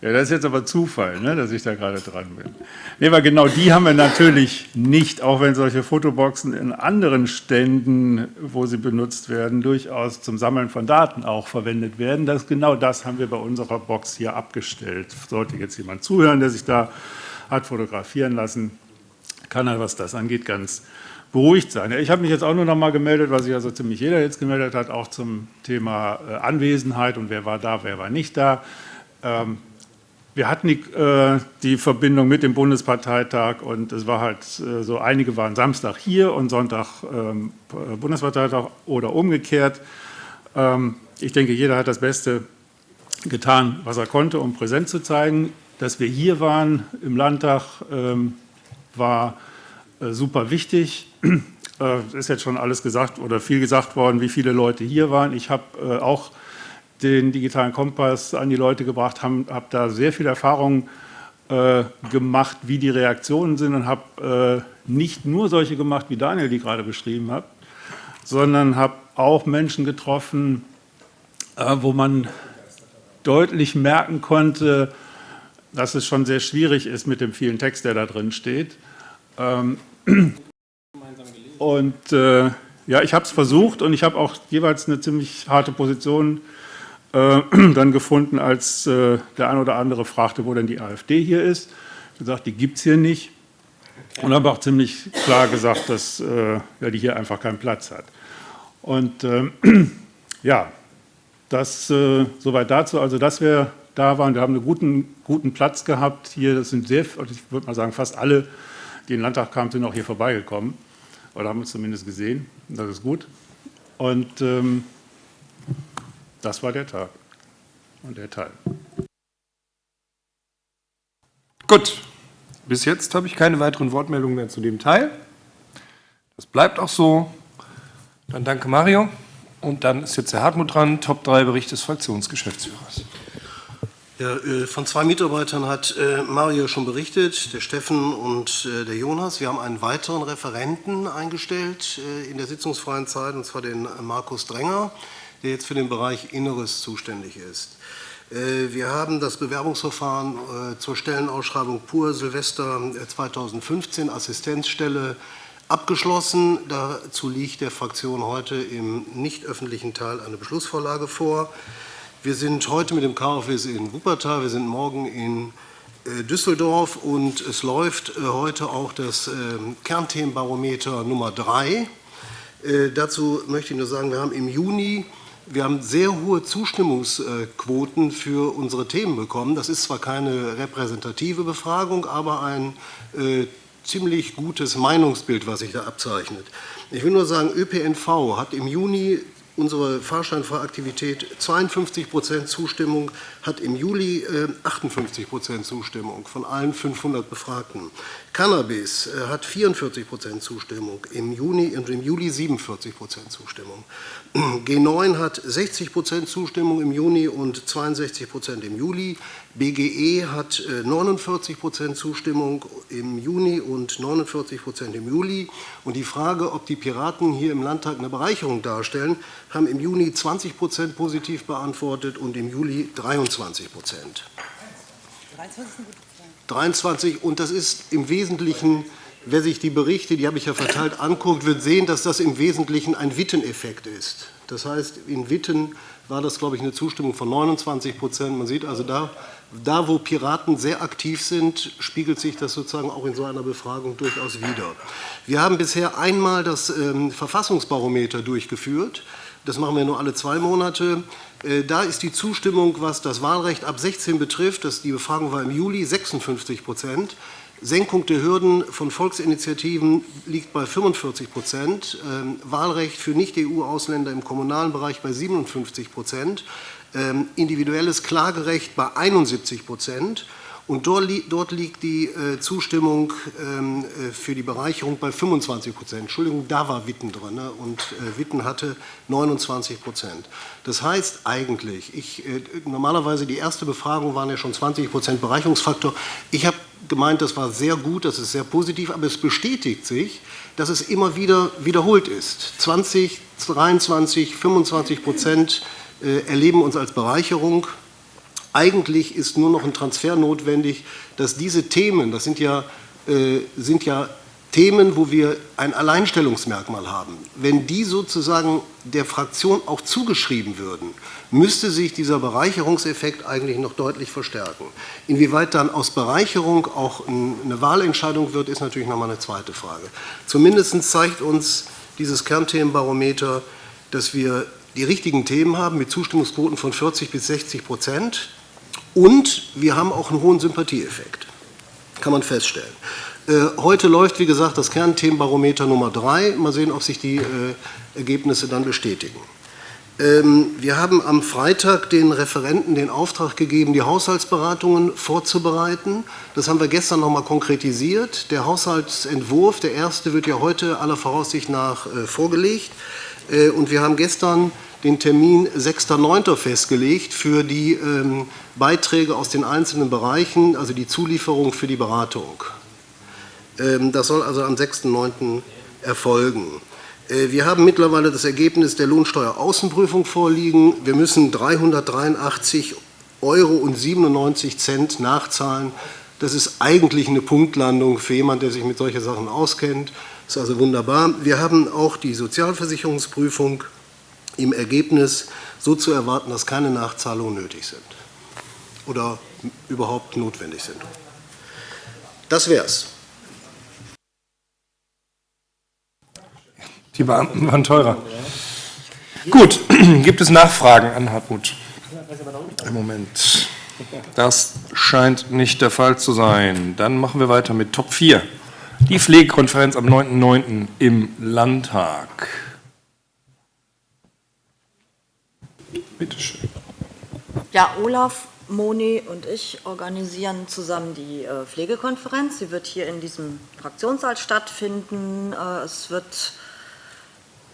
Ja, das ist jetzt aber Zufall, ne, dass ich da gerade dran bin. Nee, weil genau die haben wir natürlich nicht, auch wenn solche Fotoboxen in anderen Ständen, wo sie benutzt werden, durchaus zum Sammeln von Daten auch verwendet werden. Das, genau das haben wir bei unserer Box hier abgestellt. Sollte jetzt jemand zuhören, der sich da hat fotografieren lassen, kann er, was das angeht, ganz beruhigt sein. Ich habe mich jetzt auch nur noch mal gemeldet, was sich also ziemlich jeder jetzt gemeldet hat, auch zum Thema äh, Anwesenheit und wer war da, wer war nicht da. Wir hatten die, äh, die, Verbindung mit dem Bundesparteitag und es war halt äh, so, einige waren Samstag hier und Sonntag ähm, Bundesparteitag oder umgekehrt. Ähm, ich denke, jeder hat das Beste getan, was er konnte, um präsent zu zeigen. Dass wir hier waren im Landtag, ähm, war äh, super wichtig. Es ist jetzt schon alles gesagt oder viel gesagt worden, wie viele Leute hier waren. Ich habe äh, auch den digitalen Kompass an die Leute gebracht, habe hab da sehr viel Erfahrung äh, gemacht, wie die Reaktionen sind und habe äh, nicht nur solche gemacht, wie Daniel die gerade beschrieben hat, sondern habe auch Menschen getroffen, äh, wo man deutlich merken konnte, dass es schon sehr schwierig ist mit dem vielen Text, der da drin steht. Ähm, und äh, ja, ich habe es versucht und ich habe auch jeweils eine ziemlich harte Position äh, (clears throat) dann gefunden, als äh, der ein oder andere fragte, wo denn die AfD hier ist. Ich gesagt, die gibt es hier nicht. Und habe auch ziemlich klar gesagt, dass äh, ja, die hier einfach keinen Platz hat. Und ähm, (clears throat) ja, das äh, soweit dazu. Also, dass wir da waren, wir haben einen guten, guten Platz gehabt hier. Das sind sehr, also ich würde mal sagen, fast alle, die in den Landtag kamen, sind auch hier vorbeigekommen. Oder haben uns zumindest gesehen. Das ist gut. Und ähm, das war der Tag und der Teil. Gut, bis jetzt habe ich keine weiteren Wortmeldungen mehr zu dem Teil. Das bleibt auch so. Dann danke Mario. Und dann ist jetzt der Hartmut dran, Top 3 Bericht des Fraktionsgeschäftsführers. Ja, äh, von zwei Mitarbeitern hat äh, Mario schon berichtet, der Steffen und äh, der Jonas. Wir haben einen weiteren Referenten eingestellt in der sitzungsfreien Zeit, und zwar den Markus Dränger der jetzt für den Bereich Inneres zuständig ist. Äh, wir haben das Bewerbungsverfahren äh, zur Stellenausschreibung Pur Silvester 2015 äh, Assistenzstelle abgeschlossen. Dazu liegt der Fraktion heute im nicht öffentlichen Teil eine Beschlussvorlage vor. Wir sind heute mit dem KfW in Wuppertal, wir sind morgen in Düsseldorf und es läuft heute auch das Kernthemenbarometer Nummer 3. Dazu möchte ich nur sagen, wir haben im Juni wir haben sehr hohe Zustimmungsquoten für unsere Themen bekommen. Das ist zwar keine repräsentative Befragung, aber ein äh, ziemlich gutes Meinungsbild, was sich da abzeichnet. Ich will nur sagen, ÖPNV hat im Juni unsere Fahrscheinfahraktivität 52 Prozent Zustimmung, hat im Juli 58 äh, Prozent Zustimmung von allen 500 Befragten. Cannabis äh, hat 44 Prozent Zustimmung, im Juni und im Juli 47 Prozent Zustimmung. G9 hat 60 Prozent Zustimmung im Juni und 62 Prozent im Juli. BGE hat 49 äh, Zustimmung im Juni und 49 Prozent im Juli. Und die Frage, ob die Piraten hier im Landtag eine Bereicherung darstellen, haben im Juni 20 Prozent positiv beantwortet und im Juli 23 Prozent. 23 und das ist im Wesentlichen, wer sich die Berichte, die habe ich ja verteilt, anguckt, wird sehen, dass das im Wesentlichen ein Witteneffekt ist. Das heißt, in Witten war das, glaube ich, eine Zustimmung von 29 Prozent. Man sieht also da, da, wo Piraten sehr aktiv sind, spiegelt sich das sozusagen auch in so einer Befragung durchaus wider. Wir haben bisher einmal das ähm, Verfassungsbarometer durchgeführt. Das machen wir nur alle zwei Monate. Äh, da ist die Zustimmung, was das Wahlrecht ab 16 betrifft, das, die Befragung war im Juli, 56 Prozent. Senkung der Hürden von Volksinitiativen liegt bei 45 Prozent, ähm, Wahlrecht für Nicht-EU-Ausländer im kommunalen Bereich bei 57 Prozent, individuelles Klagerecht bei 71 Prozent Und dort liegt die Zustimmung ähm, für die Bereicherung bei 25 Prozent. Entschuldigung, da war Witten drin ne? und Witten hatte 29 Prozent. Das heißt eigentlich, ich, normalerweise die erste Befragung waren ja schon 20 Prozent Bereicherungsfaktor. Ich habe gemeint, das war sehr gut, das ist sehr positiv, aber es bestätigt sich, dass es immer wieder wiederholt ist. 20, 23, 25 Prozent erleben uns als Bereicherung. Eigentlich ist nur noch ein Transfer notwendig, dass diese Themen, das sind ja, äh, sind ja Themen, wo wir ein Alleinstellungsmerkmal haben, wenn die sozusagen der Fraktion auch zugeschrieben würden, müsste sich dieser Bereicherungseffekt eigentlich noch deutlich verstärken. Inwieweit dann aus Bereicherung auch eine Wahlentscheidung wird, ist natürlich noch mal eine zweite Frage. Zumindest zeigt uns dieses Kernthemenbarometer, dass wir die richtigen Themen haben mit Zustimmungsquoten von 40 bis 60 Prozent. Und wir haben auch einen hohen Sympathieeffekt, kann man feststellen. Äh, heute läuft, wie gesagt, das Kernthemenbarometer Nummer 3. Mal sehen, ob sich die äh, Ergebnisse dann bestätigen. Ähm, wir haben am Freitag den Referenten den Auftrag gegeben, die Haushaltsberatungen vorzubereiten. Das haben wir gestern noch einmal konkretisiert. Der Haushaltsentwurf, der erste, wird ja heute aller Voraussicht nach äh, vorgelegt. Und wir haben gestern den Termin 6.9. festgelegt für die ähm, Beiträge aus den einzelnen Bereichen, also die Zulieferung für die Beratung. Ähm, das soll also am 6.9. erfolgen. Äh, wir haben mittlerweile das Ergebnis der Lohnsteueraußenprüfung vorliegen. Wir müssen 383 Euro und 97 Cent nachzahlen. Das ist eigentlich eine Punktlandung für jemanden, der sich mit solchen Sachen auskennt. Das ist also wunderbar. Wir haben auch die Sozialversicherungsprüfung im Ergebnis so zu erwarten, dass keine Nachzahlungen nötig sind oder überhaupt notwendig sind. Das wäre es. Die Beamten waren teurer. Gut, (clears throat) gibt es Nachfragen an Hartmut? Im Moment. Das scheint nicht der Fall zu sein. Dann machen wir weiter mit Top 4. Die Pflegekonferenz am 9.9. im Landtag. Bitte schön. Ja, Olaf, Moni und ich organisieren zusammen die äh, Pflegekonferenz. Sie wird hier in diesem Fraktionssaal stattfinden. Äh, es wird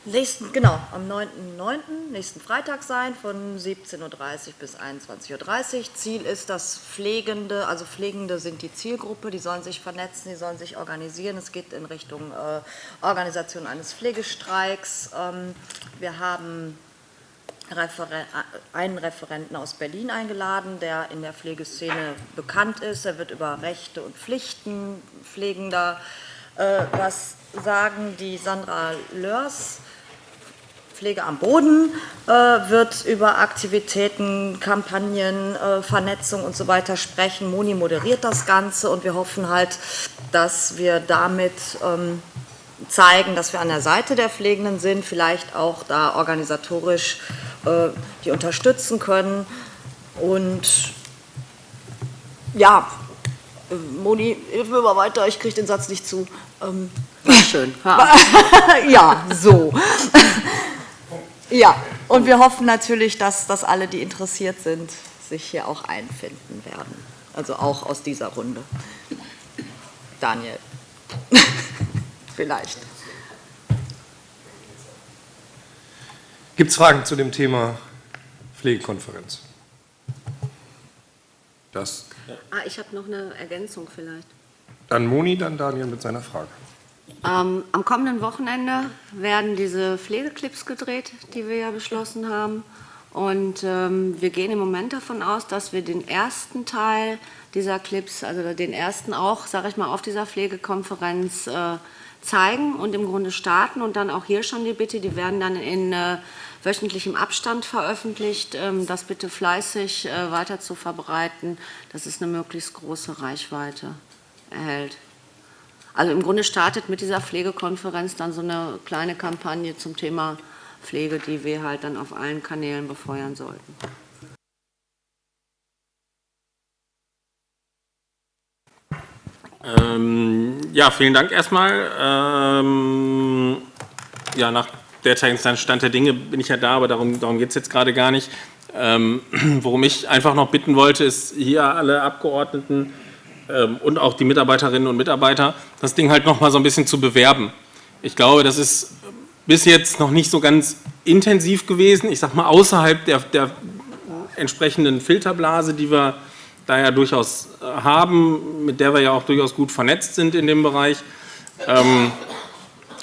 nächsten, genau, am 9.9., nächsten Freitag sein, von 17.30 Uhr bis 21.30 Uhr. Ziel ist, dass Pflegende, also Pflegende sind die Zielgruppe, die sollen sich vernetzen, die sollen sich organisieren. Es geht in Richtung äh, Organisation eines Pflegestreiks. Ähm, wir haben Referen einen Referenten aus Berlin eingeladen, der in der Pflegeszene bekannt ist. Er wird über Rechte und Pflichten Pflegender äh, was sagen. Die Sandra Lörs, Pflege am Boden, äh, wird über Aktivitäten, Kampagnen, äh, Vernetzung und so weiter sprechen. Moni moderiert das Ganze und wir hoffen halt, dass wir damit ähm, zeigen, dass wir an der Seite der Pflegenden sind, vielleicht auch da organisatorisch äh, die unterstützen können. Und ja, Moni, hilf mir mal weiter, ich kriege den Satz nicht zu. Ähm, War schön. (laughs) ja, so. ja, und wir hoffen natürlich, dass, dass alle, die interessiert sind, sich hier auch einfinden werden. Also auch aus dieser Runde. Daniel. (laughs) Vielleicht. Gibt es Fragen zu dem Thema Pflegekonferenz? Das. Ah, ich habe noch eine Ergänzung vielleicht. Dann Moni, dann Daniel mit seiner Frage. Ähm, am kommenden Wochenende werden diese Pflegeclips gedreht, die wir ja beschlossen haben. Und ähm, wir gehen im Moment davon aus, dass wir den ersten Teil dieser Clips, also den ersten auch, sage ich mal, auf dieser Pflegekonferenz äh, zeigen und im Grunde starten und dann auch hier schon die Bitte, die werden dann in äh, wöchentlichem Abstand veröffentlicht, ähm, das bitte fleißig äh, weiter zu verbreiten, dass es eine möglichst große Reichweite erhält. Also im Grunde startet mit dieser Pflegekonferenz dann so eine kleine Kampagne zum Thema Pflege, die wir halt dann auf allen Kanälen befeuern sollten. Ähm, ja, vielen Dank erstmal. Ähm, ja, nach derzeitigen Stand der Dinge bin ich ja da, aber darum, darum geht es jetzt gerade gar nicht. Ähm, (clears throat) worum ich einfach noch bitten wollte, ist hier alle Abgeordneten ähm, und auch die Mitarbeiterinnen und Mitarbeiter, das Ding halt noch mal so ein bisschen zu bewerben. Ich glaube, das ist bis jetzt noch nicht so ganz intensiv gewesen. Ich sage mal, außerhalb der, der entsprechenden Filterblase, die wir da ja durchaus äh, haben, mit der wir ja auch durchaus gut vernetzt sind in dem Bereich. Ähm,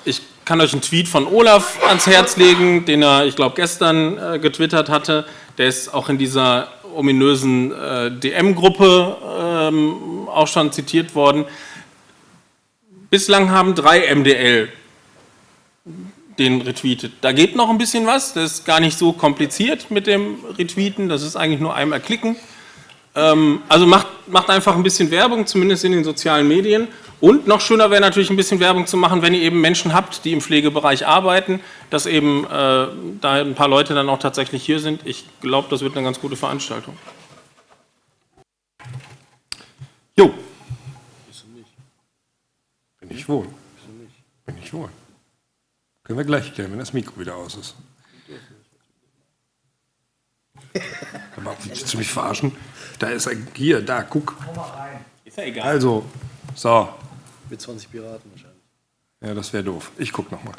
ich kann euch einen Tweet von Olaf ans Herz legen, den er, ich glaube, gestern äh, getwittert hatte. Der ist auch in dieser ominösen äh, DM-Gruppe ähm, auch schon zitiert worden. Bislang haben drei MDL den retweetet. Da geht noch ein bisschen was, das ist gar nicht so kompliziert mit dem Retweeten, das ist eigentlich nur einmal klicken. Ähm, also macht, macht einfach ein bisschen Werbung, zumindest in den sozialen Medien. Und noch schöner wäre natürlich ein bisschen Werbung zu machen, wenn ihr eben Menschen habt, die im Pflegebereich arbeiten, dass eben äh, da ein paar Leute dann auch tatsächlich hier sind. Ich glaube, das wird eine ganz gute Veranstaltung. Jo. Bin ich wohl. Bin ich wohl. Können wir gleich klären, wenn das Mikro wieder aus ist. Aber willst du mich verarschen? Da ist ein, hier, da, guck. Ist ja egal. Also, so. Mit 20 Piraten wahrscheinlich. Ja, das wäre doof. Ich gucke nochmal.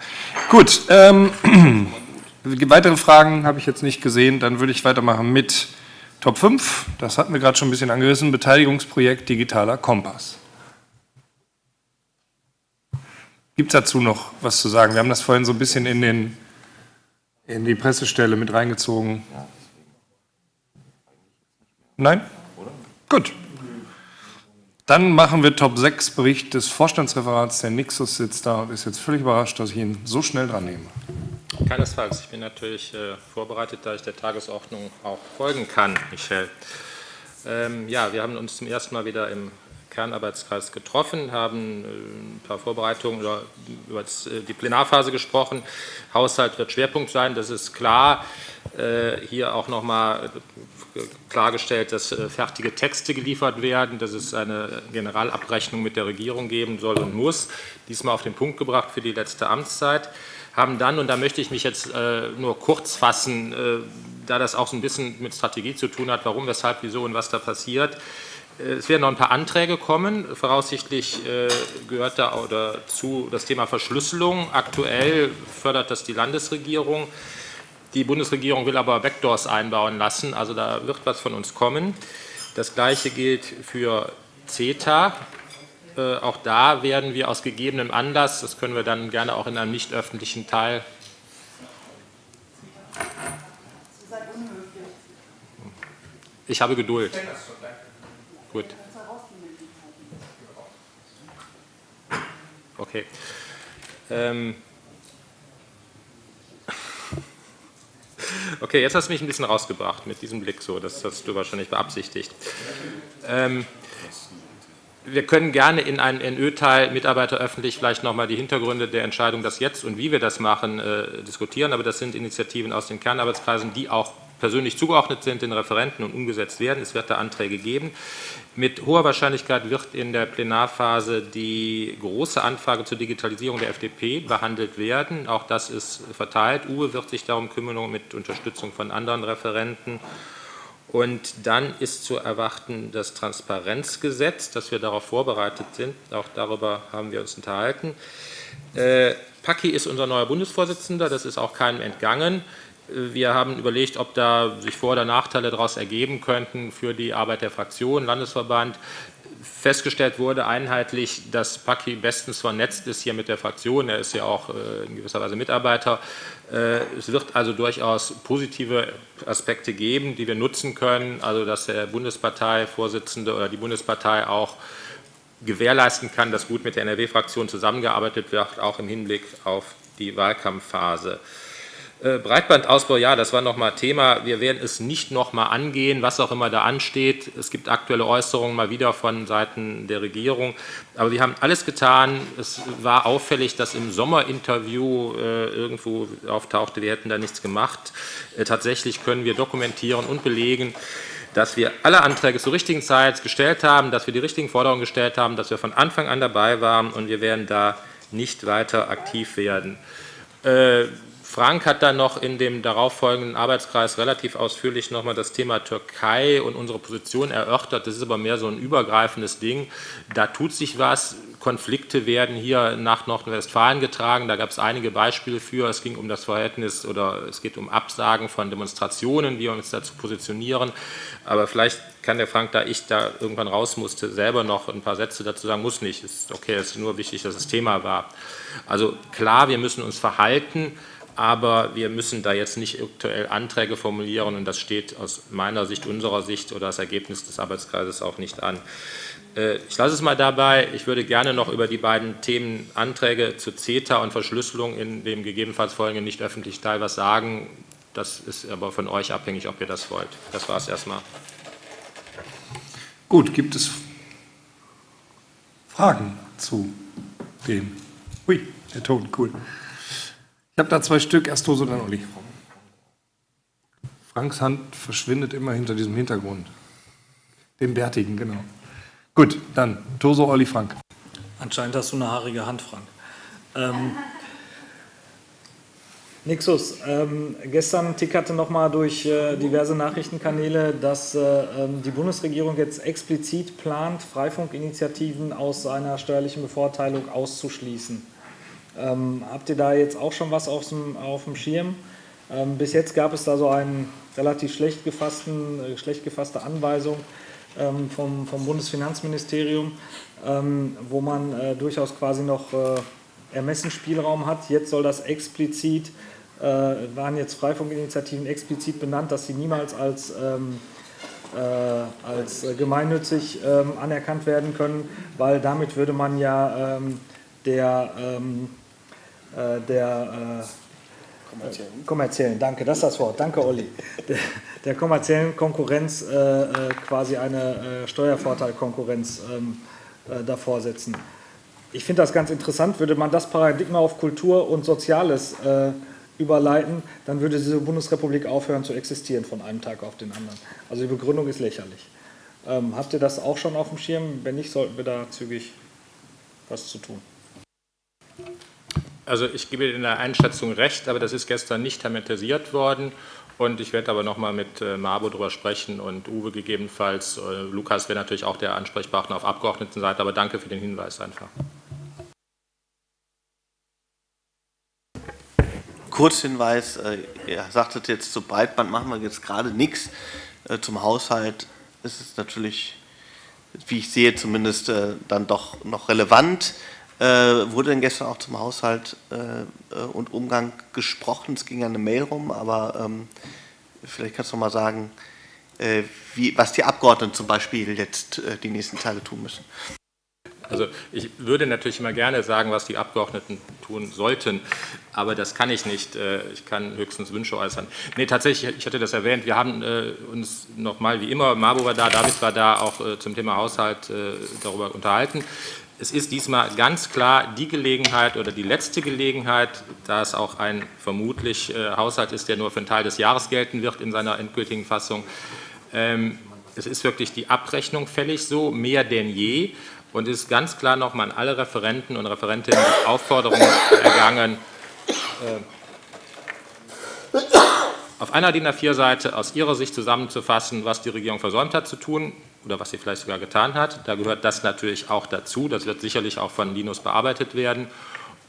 Gut, ähm, (clears throat) weitere Fragen habe ich jetzt nicht gesehen. Dann würde ich weitermachen mit Top 5. Das hatten wir gerade schon ein bisschen angerissen. Beteiligungsprojekt Digitaler Kompass. Gibt es dazu noch was zu sagen? Wir haben das vorhin so ein bisschen in, den, in die Pressestelle mit reingezogen. Nein? Gut. Dann machen wir Top 6 Bericht des Vorstandsreferats. Der Nixus sitzt da und ist jetzt völlig überrascht, dass ich ihn so schnell dran nehme. Keinesfalls. Ich bin natürlich äh, vorbereitet, da ich der Tagesordnung auch folgen kann, Michel. Ähm, ja, wir haben uns zum ersten Mal wieder im Kernarbeitskreis getroffen, haben äh, ein paar Vorbereitungen über, über äh, die Plenarphase gesprochen. Haushalt wird Schwerpunkt sein, das ist klar. Äh, hier auch nochmal klargestellt, dass fertige Texte geliefert werden, dass es eine Generalabrechnung mit der Regierung geben soll und muss. Diesmal auf den Punkt gebracht für die letzte Amtszeit. Haben dann, und da möchte ich mich jetzt nur kurz fassen, da das auch so ein bisschen mit Strategie zu tun hat, warum, weshalb, wieso und was da passiert, es werden noch ein paar Anträge kommen. Voraussichtlich äh, gehört da oder zu das Thema Verschlüsselung. Aktuell fördert das die Landesregierung. Die Bundesregierung will aber Vectors einbauen lassen, also da wird was von uns kommen. Das Gleiche gilt für CETA. Äh, auch da werden wir aus gegebenem Anlass, das können wir dann gerne auch in einem nicht öffentlichen Teil ich habe Geduld. Gut. Okay. Ähm (laughs) okay, jetzt hast du mich ein bisschen rausgebracht mit diesem Blick so, das hast du wahrscheinlich beabsichtigt. Ähm wir können gerne in einen NÖ-Teil Mitarbeiter öffentlich vielleicht nochmal die Hintergründe der Entscheidung, das jetzt und wie wir das machen, äh, diskutieren, aber das sind Initiativen aus den Kernarbeitskreisen, die auch persönlich zugeordnet sind den Referenten und umgesetzt werden. Es wird da Anträge geben. Mit hoher Wahrscheinlichkeit wird in der Plenarphase die große Anfrage zur Digitalisierung der FDP behandelt werden. Auch das ist verteilt. Uwe wird sich darum kümmern mit Unterstützung von anderen Referenten. Und dann ist zu erwarten das Transparenzgesetz, dass wir darauf vorbereitet sind. Auch darüber haben wir uns unterhalten. Äh, Paki ist unser neuer Bundesvorsitzender, das ist auch keinem entgangen. Wir haben überlegt, ob da sich Vor- oder Nachteile daraus ergeben könnten für die Arbeit der Fraktion, Landesverband. Festgestellt wurde einheitlich, dass Paki bestens vernetzt ist hier mit der Fraktion. Er ist ja auch äh, in gewisser Weise Mitarbeiter. Äh, es wird also durchaus positive Aspekte geben, die wir nutzen können. Also dass der Bundesparteivorsitzende oder die Bundespartei auch gewährleisten kann, dass gut mit der NRW-Fraktion zusammengearbeitet wird, auch im Hinblick auf die Wahlkampfphase. Äh, Breitbandausbau, ja, das war nochmal Thema. Wir werden es nicht nochmal angehen, was auch immer da ansteht. Es gibt aktuelle Äußerungen mal wieder von Seiten der Regierung. Aber wir haben alles getan. Es war auffällig, dass im Sommerinterview äh, irgendwo auftauchte, wir hätten da nichts gemacht. Äh, tatsächlich können wir dokumentieren und belegen, dass wir alle Anträge zur richtigen Zeit gestellt haben, dass wir die richtigen Forderungen gestellt haben, dass wir von Anfang an dabei waren und wir werden da nicht weiter aktiv werden. Frank hat dann noch in dem darauffolgenden Arbeitskreis relativ ausführlich nochmal das Thema Türkei und unsere Position erörtert. Das ist aber mehr so ein übergreifendes Ding. Da tut sich was. Konflikte werden hier nach Nordrhein-Westfalen getragen. Da gab es einige Beispiele für. Es ging um das Verhältnis oder es geht um Absagen von Demonstrationen, wie wir uns dazu positionieren. Aber vielleicht kann der Frank, da ich da irgendwann raus musste, selber noch ein paar Sätze dazu sagen. Muss nicht. Es ist okay, es ist nur wichtig, dass es Thema war. Also klar, wir müssen uns verhalten aber wir müssen da jetzt nicht aktuell Anträge formulieren und das steht aus meiner Sicht, unserer Sicht oder das Ergebnis des Arbeitskreises auch nicht an. Äh, ich lasse es mal dabei. Ich würde gerne noch über die beiden Themen Anträge zu CETA und Verschlüsselung in dem gegebenenfalls folgenden nicht öffentlichen Teil was sagen. Das ist aber von euch abhängig, ob ihr das wollt. Das war es erstmal. Gut, gibt es Fragen zu dem? Ui, der Ton, cool. Ich habe da zwei Stück, erst Toso, dann Olli. Franks Hand verschwindet immer hinter diesem Hintergrund. Dem Bärtigen, genau. Gut, dann Toso, Olli, Frank. Anscheinend hast du eine haarige Hand, Frank. Ähm, Nixus, ähm, gestern tickerte nochmal durch äh, diverse Nachrichtenkanäle, dass äh, ähm, die Bundesregierung jetzt explizit plant, Freifunkinitiativen aus einer steuerlichen Bevorteilung auszuschließen. Ähm, habt ihr da jetzt auch schon was auf dem, auf dem Schirm? Ähm, bis jetzt gab es da so eine relativ schlecht, gefassten, äh, schlecht gefasste Anweisung ähm, vom, vom Bundesfinanzministerium, ähm, wo man äh, durchaus quasi noch äh, Ermessensspielraum hat. Jetzt soll das explizit, äh, waren jetzt Freifunkinitiativen explizit benannt, dass sie niemals als ähm, äh, als gemeinnützig ähm, anerkannt werden können, weil damit würde man ja der ähm, äh, der äh, kommerziellen. kommerziellen, danke, das ist das Wort, danke Olli, der, der kommerziellen Konkurrenz äh, äh quasi eine Steuervorteilkonkurrenz ähm, äh, davor setzen. Ich finde das ganz interessant, würde man das Paradigma auf Kultur und Soziales überleiten, dann würde diese Bundesrepublik aufhören zu existieren von einem Tag auf den anderen. Also die Begründung ist lächerlich. Ähm, habt ihr das auch schon auf dem Schirm? Wenn nicht, sollten wir da zügig was zu tun. Also ich gebe in der Einschätzung recht, aber das ist gestern nicht thematisiert worden. Und ich werde aber nochmal mit äh, Mabo darüber sprechen und Uwe gegebenenfalls. Äh, Lukas wäre natürlich auch der Ansprechpartner auf Abgeordnetenseite, aber danke für den Hinweis einfach. Kurzhinweis, äh, ihr sagtet jetzt, zu Breitband machen wir jetzt gerade nichts. Zum Haushalt ist es natürlich, wie ich sehe, zumindest dann doch noch relevant. Äh, wurde denn gestern auch zum Haushalt äh, äh, und Umgang gesprochen? Es ging ja eine Mail rum, aber ähm, vielleicht kannst du mal sagen, wie, was die Abgeordneten zum Beispiel jetzt die nächsten Tage tun müssen. Also ich würde natürlich immer gerne sagen, was die Abgeordneten tun sollten, aber das kann ich nicht. Ich kann höchstens Wünsche äußern. Nee, tatsächlich, ich hatte das erwähnt, wir haben uns nochmal wie immer, Marbo war da, David war da, auch zum Thema Haushalt darüber unterhalten. Es ist diesmal ganz klar die Gelegenheit oder die letzte Gelegenheit, da es auch ein vermutlich äh, Haushalt ist, der nur für einen Teil des Jahres gelten wird in seiner endgültigen Fassung. Ähm, es ist wirklich die Abrechnung fällig so, mehr denn je. Und es ist ganz klar nochmal an alle Referenten und Referentinnen die Aufforderung ergangen, äh, auf einer DIN A4-Seite aus Ihrer Sicht zusammenzufassen, was die Regierung versäumt hat zu tun oder was sie vielleicht sogar getan hat. Da gehört das natürlich auch dazu. Das wird sicherlich auch von Linus bearbeitet werden.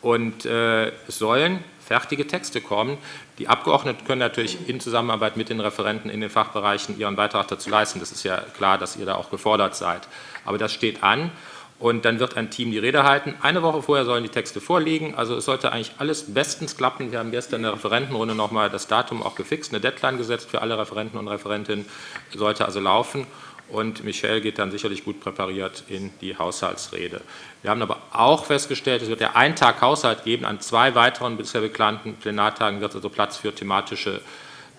Und äh, es sollen fertige Texte kommen. Die Abgeordneten können natürlich in Zusammenarbeit mit den Referenten in den Fachbereichen ihren Beitrag dazu leisten. Das ist ja klar, dass ihr da auch gefordert seid. Aber das steht an und dann wird ein Team die Rede halten. Eine Woche vorher sollen die Texte vorliegen, also es sollte eigentlich alles bestens klappen. Wir haben gestern in der Referentenrunde nochmal das Datum auch gefixt, eine Deadline gesetzt für alle Referenten und Referentinnen, sollte also laufen und Michel geht dann sicherlich gut präpariert in die Haushaltsrede. Wir haben aber auch festgestellt, es wird ja einen Tag Haushalt geben, an zwei weiteren bisher geplanten Plenartagen wird also Platz für thematische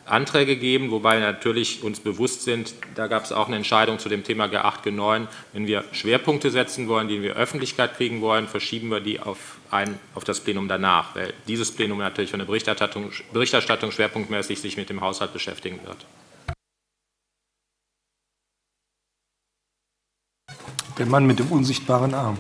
Anträge geben, wobei wir natürlich uns bewusst sind, da gab es auch eine Entscheidung zu dem Thema G8, G9, wenn wir Schwerpunkte setzen wollen, die wir Öffentlichkeit kriegen wollen, verschieben wir die auf, ein, auf das Plenum danach, weil dieses Plenum natürlich von der Berichterstattung, Berichterstattung schwerpunktmäßig sich mit dem Haushalt beschäftigen wird. Der Mann mit dem unsichtbaren Arm.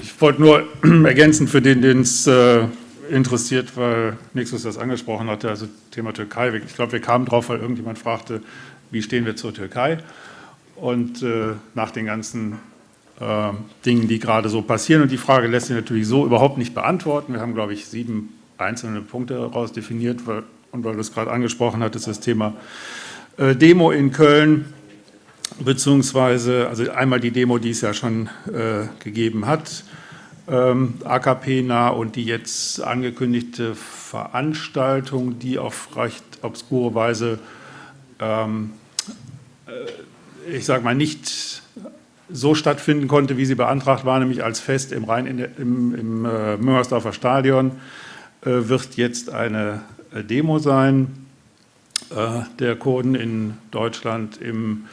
Ich wollte nur (clears throat) ergänzen für den, den es äh, interessiert, weil Nixus das angesprochen hatte, also Thema Türkei. Ich glaube, wir kamen drauf, weil irgendjemand fragte, wie stehen wir zur Türkei? Und äh, nach den ganzen äh, Dingen, die gerade so passieren, und die Frage lässt sich natürlich so überhaupt nicht beantworten. Wir haben, glaube ich, sieben einzelne Punkte daraus definiert, weil, und weil du es gerade angesprochen hattest, das Thema äh, Demo in Köln, beziehungsweise also einmal die Demo, die es ja schon äh, gegeben hat, AKP-nah und die jetzt angekündigte Veranstaltung, die auf recht obskure Weise, ähm, äh, ich sage mal, nicht so stattfinden konnte, wie sie beantragt war, nämlich als Fest im, Rhein, in, im, im äh, Müngersdorfer Stadion, äh, wird jetzt eine äh, Demo sein äh, der Kurden in Deutschland im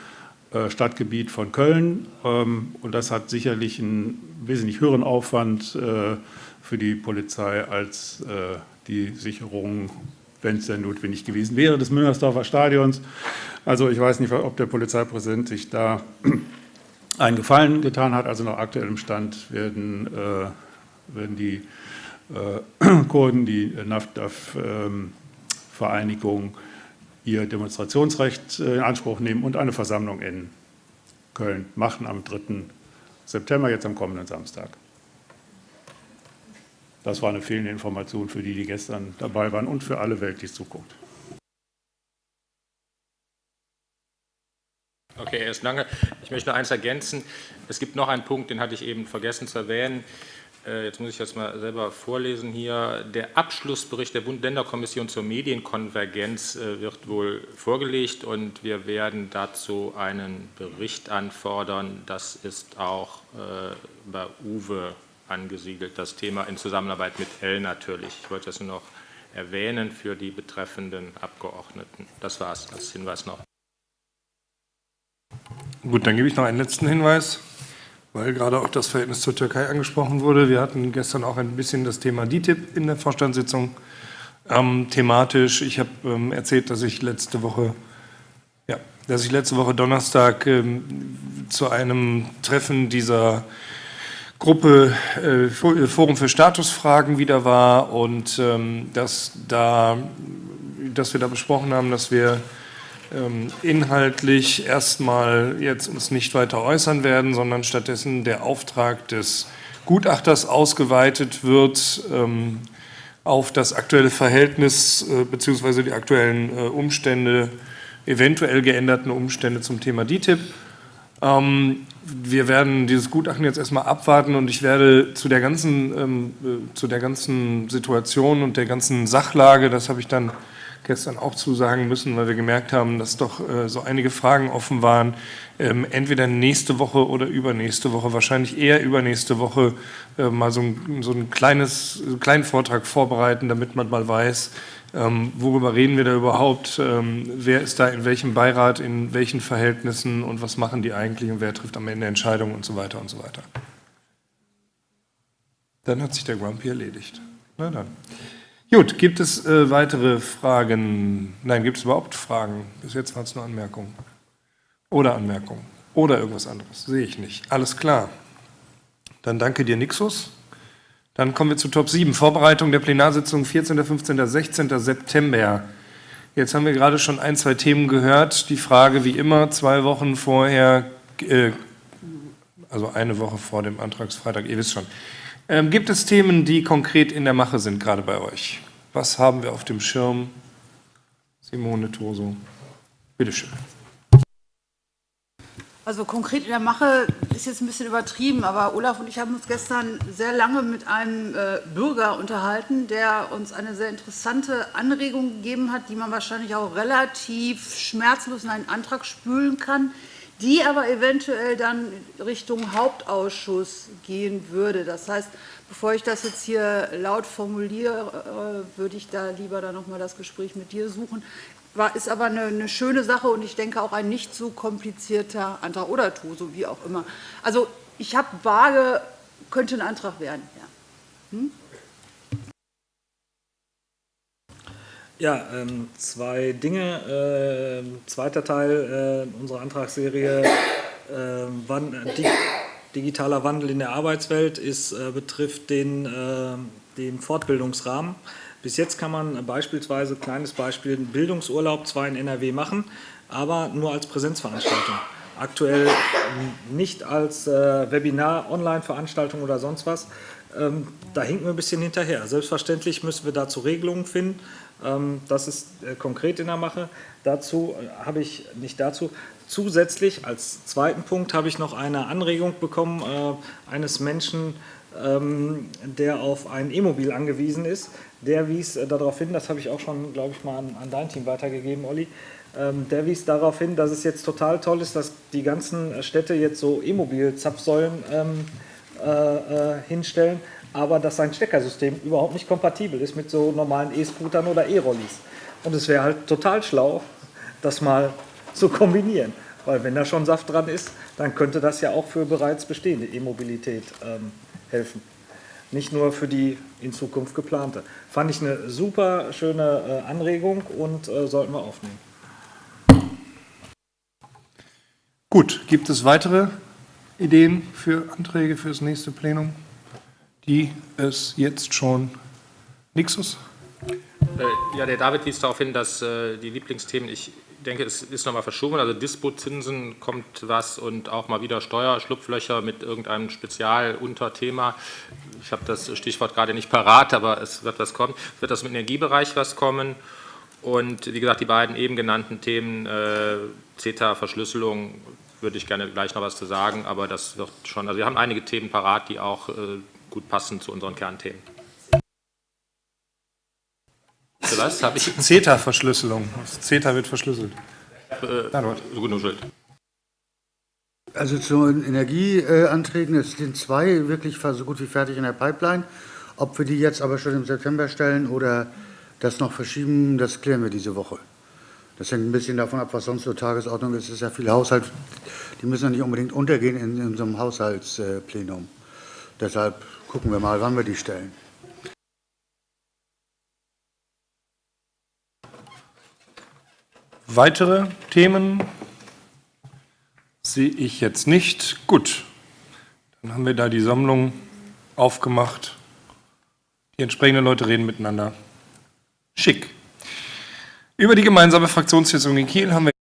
Stadtgebiet von Köln. Ähm, und das hat sicherlich einen wesentlich höheren Aufwand äh, für die Polizei als äh, die Sicherung, wenn es denn notwendig gewesen wäre, des Müngersdorfer Stadions. Also ich weiß nicht, ob der Polizeipräsident sich da (clears throat) einen Gefallen getan hat. Also nach aktuellem Stand werden, werden die (clears throat) Kurden, die NAFDAF-Vereinigung, ähm, ihr Demonstrationsrecht äh, in Anspruch nehmen und eine Versammlung in Köln machen am 3. September, jetzt am kommenden Samstag. Das war eine fehlende Information für die, die gestern dabei waren und für alle Welt, die es zuguckt. Okay, erst lange. Ich möchte noch eins ergänzen. Es gibt noch einen Punkt, den hatte ich eben vergessen zu erwähnen. Äh, jetzt muss ich das mal selber vorlesen hier. Der Abschlussbericht der Bund-Länder-Kommission zur Medienkonvergenz äh, wird wohl vorgelegt und wir werden dazu einen Bericht anfordern. Das ist auch äh, bei Uwe angesiedelt, das Thema in Zusammenarbeit mit L natürlich. Ich wollte das nur noch erwähnen für die betreffenden Abgeordneten. Das war es als Hinweis noch. Gut, dann gebe ich noch einen letzten Hinweis weil gerade auch das Verhältnis zur Türkei angesprochen wurde. Wir hatten gestern auch ein bisschen das Thema DITIB in der Vorstandssitzung ähm, thematisch. Ich habe ähm, erzählt, dass ich letzte Woche, ja, dass ich letzte Woche Donnerstag ähm, zu einem Treffen dieser Gruppe äh, Forum für Statusfragen wieder war und ähm, dass, da, dass wir da besprochen haben, dass wir inhaltlich erstmal jetzt uns nicht weiter äußern werden, sondern stattdessen der Auftrag des Gutachters ausgeweitet wird ähm, auf das aktuelle Verhältnis äh, bzw. die aktuellen äh, Umstände, eventuell geänderten Umstände zum Thema DTIP. Ähm, wir werden dieses Gutachten jetzt erstmal abwarten und ich werde zu der ganzen, äh, zu der ganzen Situation und der ganzen Sachlage, das habe ich dann gestern auch zusagen müssen, weil wir gemerkt haben, dass doch äh, so einige Fragen offen waren. Ähm, entweder nächste Woche oder übernächste Woche, wahrscheinlich eher übernächste Woche, äh, mal so ein, so ein kleines, kleinen Vortrag vorbereiten, damit man mal weiß, ähm, worüber reden wir da überhaupt, ähm, wer ist da in welchem Beirat, in welchen Verhältnissen und was machen die eigentlich und wer trifft am Ende Entscheidungen und so weiter und so weiter. Dann hat sich der Grumpy erledigt. Na dann. Gut, gibt es äh, weitere Fragen? Nein, gibt es überhaupt Fragen? Bis jetzt waren es nur Anmerkungen. Oder Anmerkungen. Oder irgendwas anderes. Sehe ich nicht. Alles klar. Dann danke dir, Nixus. Dann kommen wir zu Top 7. Vorbereitung der Plenarsitzung 14., 15., 16. September. Jetzt haben wir gerade schon ein, zwei Themen gehört. Die Frage, wie immer, zwei Wochen vorher, äh, also eine Woche vor dem Antragsfreitag, ihr wisst schon, ähm, gibt es Themen, die konkret in der Mache sind, gerade bei euch? Was haben wir auf dem Schirm? Simone Toso, bitteschön. Also konkret in der Mache ist jetzt ein bisschen übertrieben, aber Olaf und ich haben uns gestern sehr lange mit einem äh, Bürger unterhalten, der uns eine sehr interessante Anregung gegeben hat, die man wahrscheinlich auch relativ schmerzlos in einen Antrag spülen kann, die aber eventuell dann Richtung Hauptausschuss gehen würde. Das heißt, bevor ich das jetzt hier laut formuliere, würde ich da lieber dann noch das Gespräch mit dir suchen. War, ist aber eine, eine, schöne Sache und ich denke auch ein nicht so komplizierter Antrag oder tu, so wie auch immer. Also ich habe vage, könnte ein Antrag werden. Ja. Hm? Ja, ähm, zwei Dinge. Äh, zweiter Teil äh, unserer Antragsserie. Äh, wann, die, digitaler Wandel in der Arbeitswelt ist, äh, betrifft den, äh, den Fortbildungsrahmen. Bis jetzt kann man beispielsweise, kleines Beispiel, einen Bildungsurlaub zwar in NRW machen, aber nur als Präsenzveranstaltung. Aktuell nicht als äh, Webinar, Online-Veranstaltung oder sonst was. Ähm, da hinken wir ein bisschen hinterher. Selbstverständlich müssen wir dazu Regelungen finden. Ähm, das ist äh, konkret in der Mache. Dazu äh, habe ich, nicht dazu, zusätzlich als zweiten Punkt habe ich noch eine Anregung bekommen äh, eines Menschen, ähm, der auf ein E-Mobil angewiesen ist. Der wies darauf hin, das habe ich auch schon, glaube ich, mal an, an dein Team weitergegeben, Olli, der wies darauf hin, dass es jetzt total toll ist, dass die ganzen Städte jetzt so E-Mobil-Zapfsäulen ähm, äh, hinstellen, aber dass sein Steckersystem überhaupt nicht kompatibel ist mit so normalen E-Scootern oder E-Rollis. Und es wäre halt total schlau, das mal zu kombinieren. Weil wenn da schon Saft dran ist, dann könnte das ja auch für bereits bestehende E-Mobilität ähm, helfen. Nicht nur für die in Zukunft geplante. Fand ich eine super schöne äh, Anregung und äh, sollten wir aufnehmen. Gut, gibt es weitere Ideen für Anträge für das nächste Plenum, die es jetzt schon Nixus? Äh, ja, der David wies darauf hin, dass äh, die Lieblingsthemen, ich denke, es ist nochmal verschoben, also Dispozinsen kommt was und auch mal wieder Steuerschlupflöcher mit irgendeinem Spezialunterthema. Ich habe das Stichwort gerade nicht parat, aber es wird was kommen. Es wird aus dem Energiebereich was kommen und wie gesagt, die beiden eben genannten Themen, äh, CETA-Verschlüsselung, würde ich gerne gleich noch was zu sagen, aber das wird schon, also wir haben einige Themen parat, die auch gut passen zu unseren Kernthemen. Für was habe ich? CETA-Verschlüsselung. CETA wird verschlüsselt. Äh, gut, Schuld. Also zu den Energieanträgen, es sind zwei wirklich so gut wie fertig in der Pipeline. Ob wir die jetzt aber schon im September stellen oder das noch verschieben, das klären wir diese Woche. Das hängt ein bisschen davon ab, was sonst so Tagesordnung ist. Es ist ja viel Haushalt, die müssen ja nicht unbedingt untergehen in, in so einem Haushaltsplenum. Deshalb gucken wir mal, wann wir die stellen. Weitere Themen sehe ich jetzt nicht. Gut, dann haben wir da die Sammlung aufgemacht. Die entsprechenden Leute reden miteinander. Schick. Über die gemeinsame Fraktionssitzung in Kiel haben wir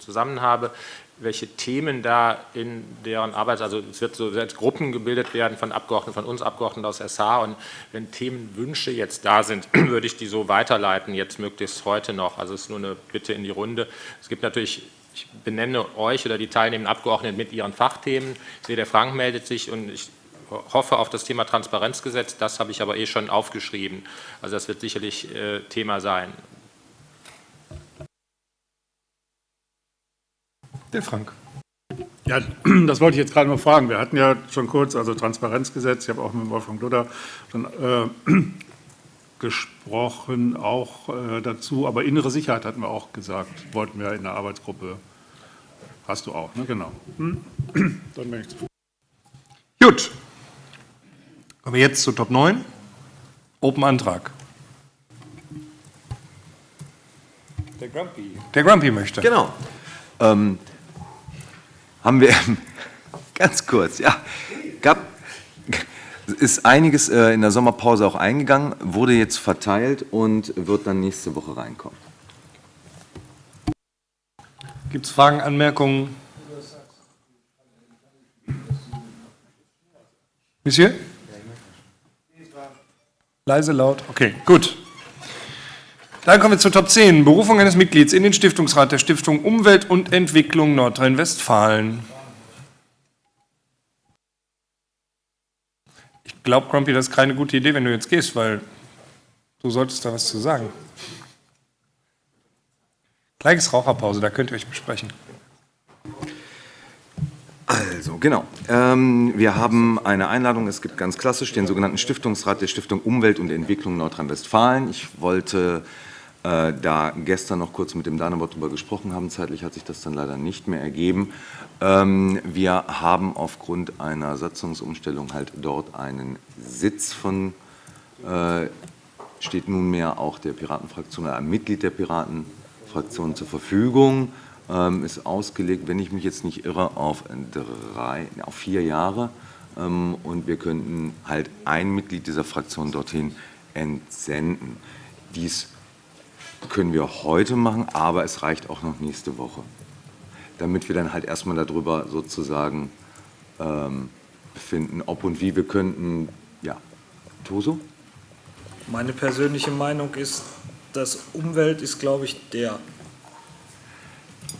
zusammen habe, welche Themen da in deren Arbeit, also es wird so Gruppen gebildet werden von Abgeordneten, von uns Abgeordneten aus SH und wenn Themenwünsche jetzt da sind, (clears throat) würde ich die so weiterleiten, jetzt möglichst heute noch. Also es ist nur eine Bitte in die Runde. Es gibt natürlich ich benenne euch oder die teilnehmenden Abgeordneten mit ihren Fachthemen. Ich sehe, der Frank meldet sich und ich hoffe auf das Thema Transparenzgesetz. Das habe ich aber eh schon aufgeschrieben. Also das wird sicherlich äh, Thema sein. Der Frank. Ja, (clears throat) das wollte ich jetzt gerade mal fragen. Wir hatten ja schon kurz, also Transparenzgesetz, ich habe auch mit Wolfgang Luther schon äh, (clears throat) gesprochen, auch äh, dazu, aber innere Sicherheit hatten wir auch gesagt, wollten wir in der Arbeitsgruppe. Hast du auch, ne? genau. Hm? (clears throat) Dann bin ich zufrieden. Gut. Kommen wir jetzt zu Top 9. Open Antrag. Der Grumpy. Der Grumpy möchte. Genau. Ähm, haben wir (laughs) ganz kurz, ja, gab, ist einiges äh, in der Sommerpause auch eingegangen, wurde jetzt verteilt und wird dann nächste Woche reinkommen. Gibt es Fragen, Anmerkungen? Monsieur? Leise, laut. Okay, gut. Dann kommen wir zu Top 10. Berufung eines Mitglieds in den Stiftungsrat der Stiftung Umwelt und Entwicklung Nordrhein-Westfalen. Ich glaube, Grumpy, das ist keine gute Idee, wenn du jetzt gehst, weil du solltest da was zu sagen. Gleiches Raucherpause, da könnt ihr euch besprechen. Also, genau. Ähm, wir haben eine Einladung, es gibt ganz klassisch den sogenannten Stiftungsrat der Stiftung Umwelt und Entwicklung Nordrhein-Westfalen. Ich wollte äh, da gestern noch kurz mit dem Danebot darüber gesprochen haben. Zeitlich hat sich das dann leider nicht mehr ergeben. Ähm, wir haben aufgrund einer Satzungsumstellung halt dort einen Sitz von, äh, steht nunmehr auch der Piratenfraktion, ein Mitglied der Piratenfraktion zur Verfügung, ähm, ist ausgelegt, wenn ich mich jetzt nicht irre, auf, drei, auf vier Jahre. Ähm, und wir könnten halt ein Mitglied dieser Fraktion dorthin entsenden. Dies können wir heute machen, aber es reicht auch noch nächste Woche damit wir dann halt erstmal darüber sozusagen ähm, befinden, ob und wie wir könnten, ja, Toso? Meine persönliche Meinung ist, dass Umwelt ist, glaube ich, der.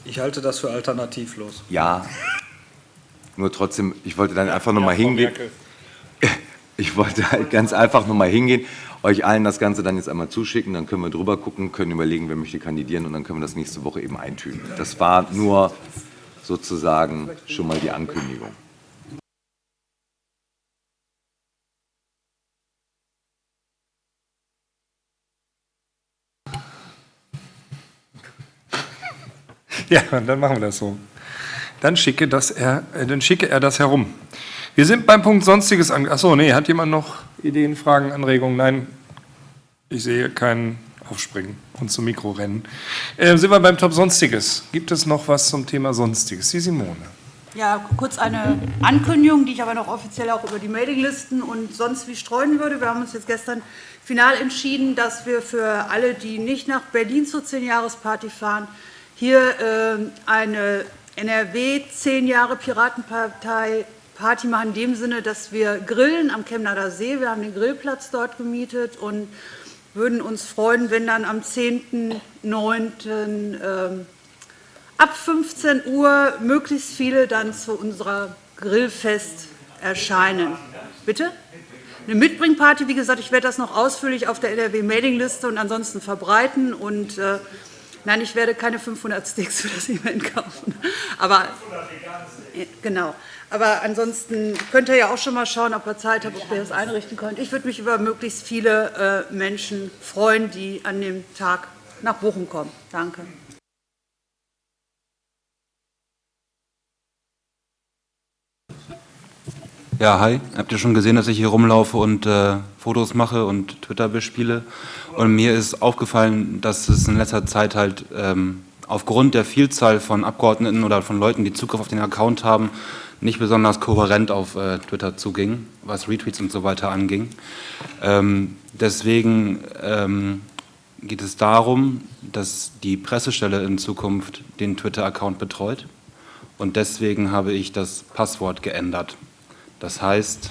Ich halte das für alternativlos. Ja, nur trotzdem, ich wollte dann einfach nochmal ja, hingehen. (laughs) Ich wollte halt ganz einfach nochmal hingehen euch allen das Ganze dann jetzt einmal zuschicken, dann können wir drüber gucken, können überlegen, wer möchte kandidieren und dann können wir das nächste Woche eben eintüten. Das war nur sozusagen schon mal die Ankündigung. Ja, dann machen wir das so. Dann schicke, das er, äh, dann schicke er das herum. Wir sind beim Punkt Sonstiges an. Achso, nee, hat jemand noch Ideen, Fragen, Anregungen? Nein, ich sehe keinen Aufspringen und zum Mikro rennen. Äh, sind wir beim Top Sonstiges. Gibt es noch was zum Thema Sonstiges? Die Simone. Ja, kurz eine Ankündigung, die ich aber noch offiziell auch über die Mailinglisten und sonst wie streuen würde. Wir haben uns jetzt gestern final entschieden, dass wir für alle, die nicht nach Berlin zur 10-Jahres-Party fahren, hier äh, eine NRW 10 Jahre Piratenpartei Party machen, in dem Sinne, dass wir grillen am Chemnader See. Wir haben den Grillplatz dort gemietet und würden uns freuen, wenn dann am 10.09. Ähm, ab 15 Uhr möglichst viele dann zu unserer Grillfest erscheinen. Bitte? Eine Mitbringparty, wie gesagt, ich werde das noch ausführlich auf der NRW-Mailingliste und ansonsten verbreiten. Und äh, nein, ich werde keine 500 Sticks für das Event kaufen. Aber genau. Aber ansonsten könnt ihr ja auch schon mal schauen, ob ihr Zeit habt, ob ihr das einrichten könnt. Ich würde mich über möglichst viele äh, Menschen freuen, die an dem Tag nach Bochum kommen. Danke. Ja, hi. Habt ihr schon gesehen, dass ich hier rumlaufe und äh, Fotos mache und Twitter bespiele? Und mir ist aufgefallen, dass es in letzter Zeit halt ähm, aufgrund der Vielzahl von Abgeordneten oder von Leuten, die Zugriff auf den Account haben, nicht besonders kohärent auf äh, Twitter zuging, was Retweets und so weiter anging. Ähm, deswegen ähm, geht es darum, dass die Pressestelle in Zukunft den Twitter-Account betreut und deswegen habe ich das Passwort geändert. Das heißt,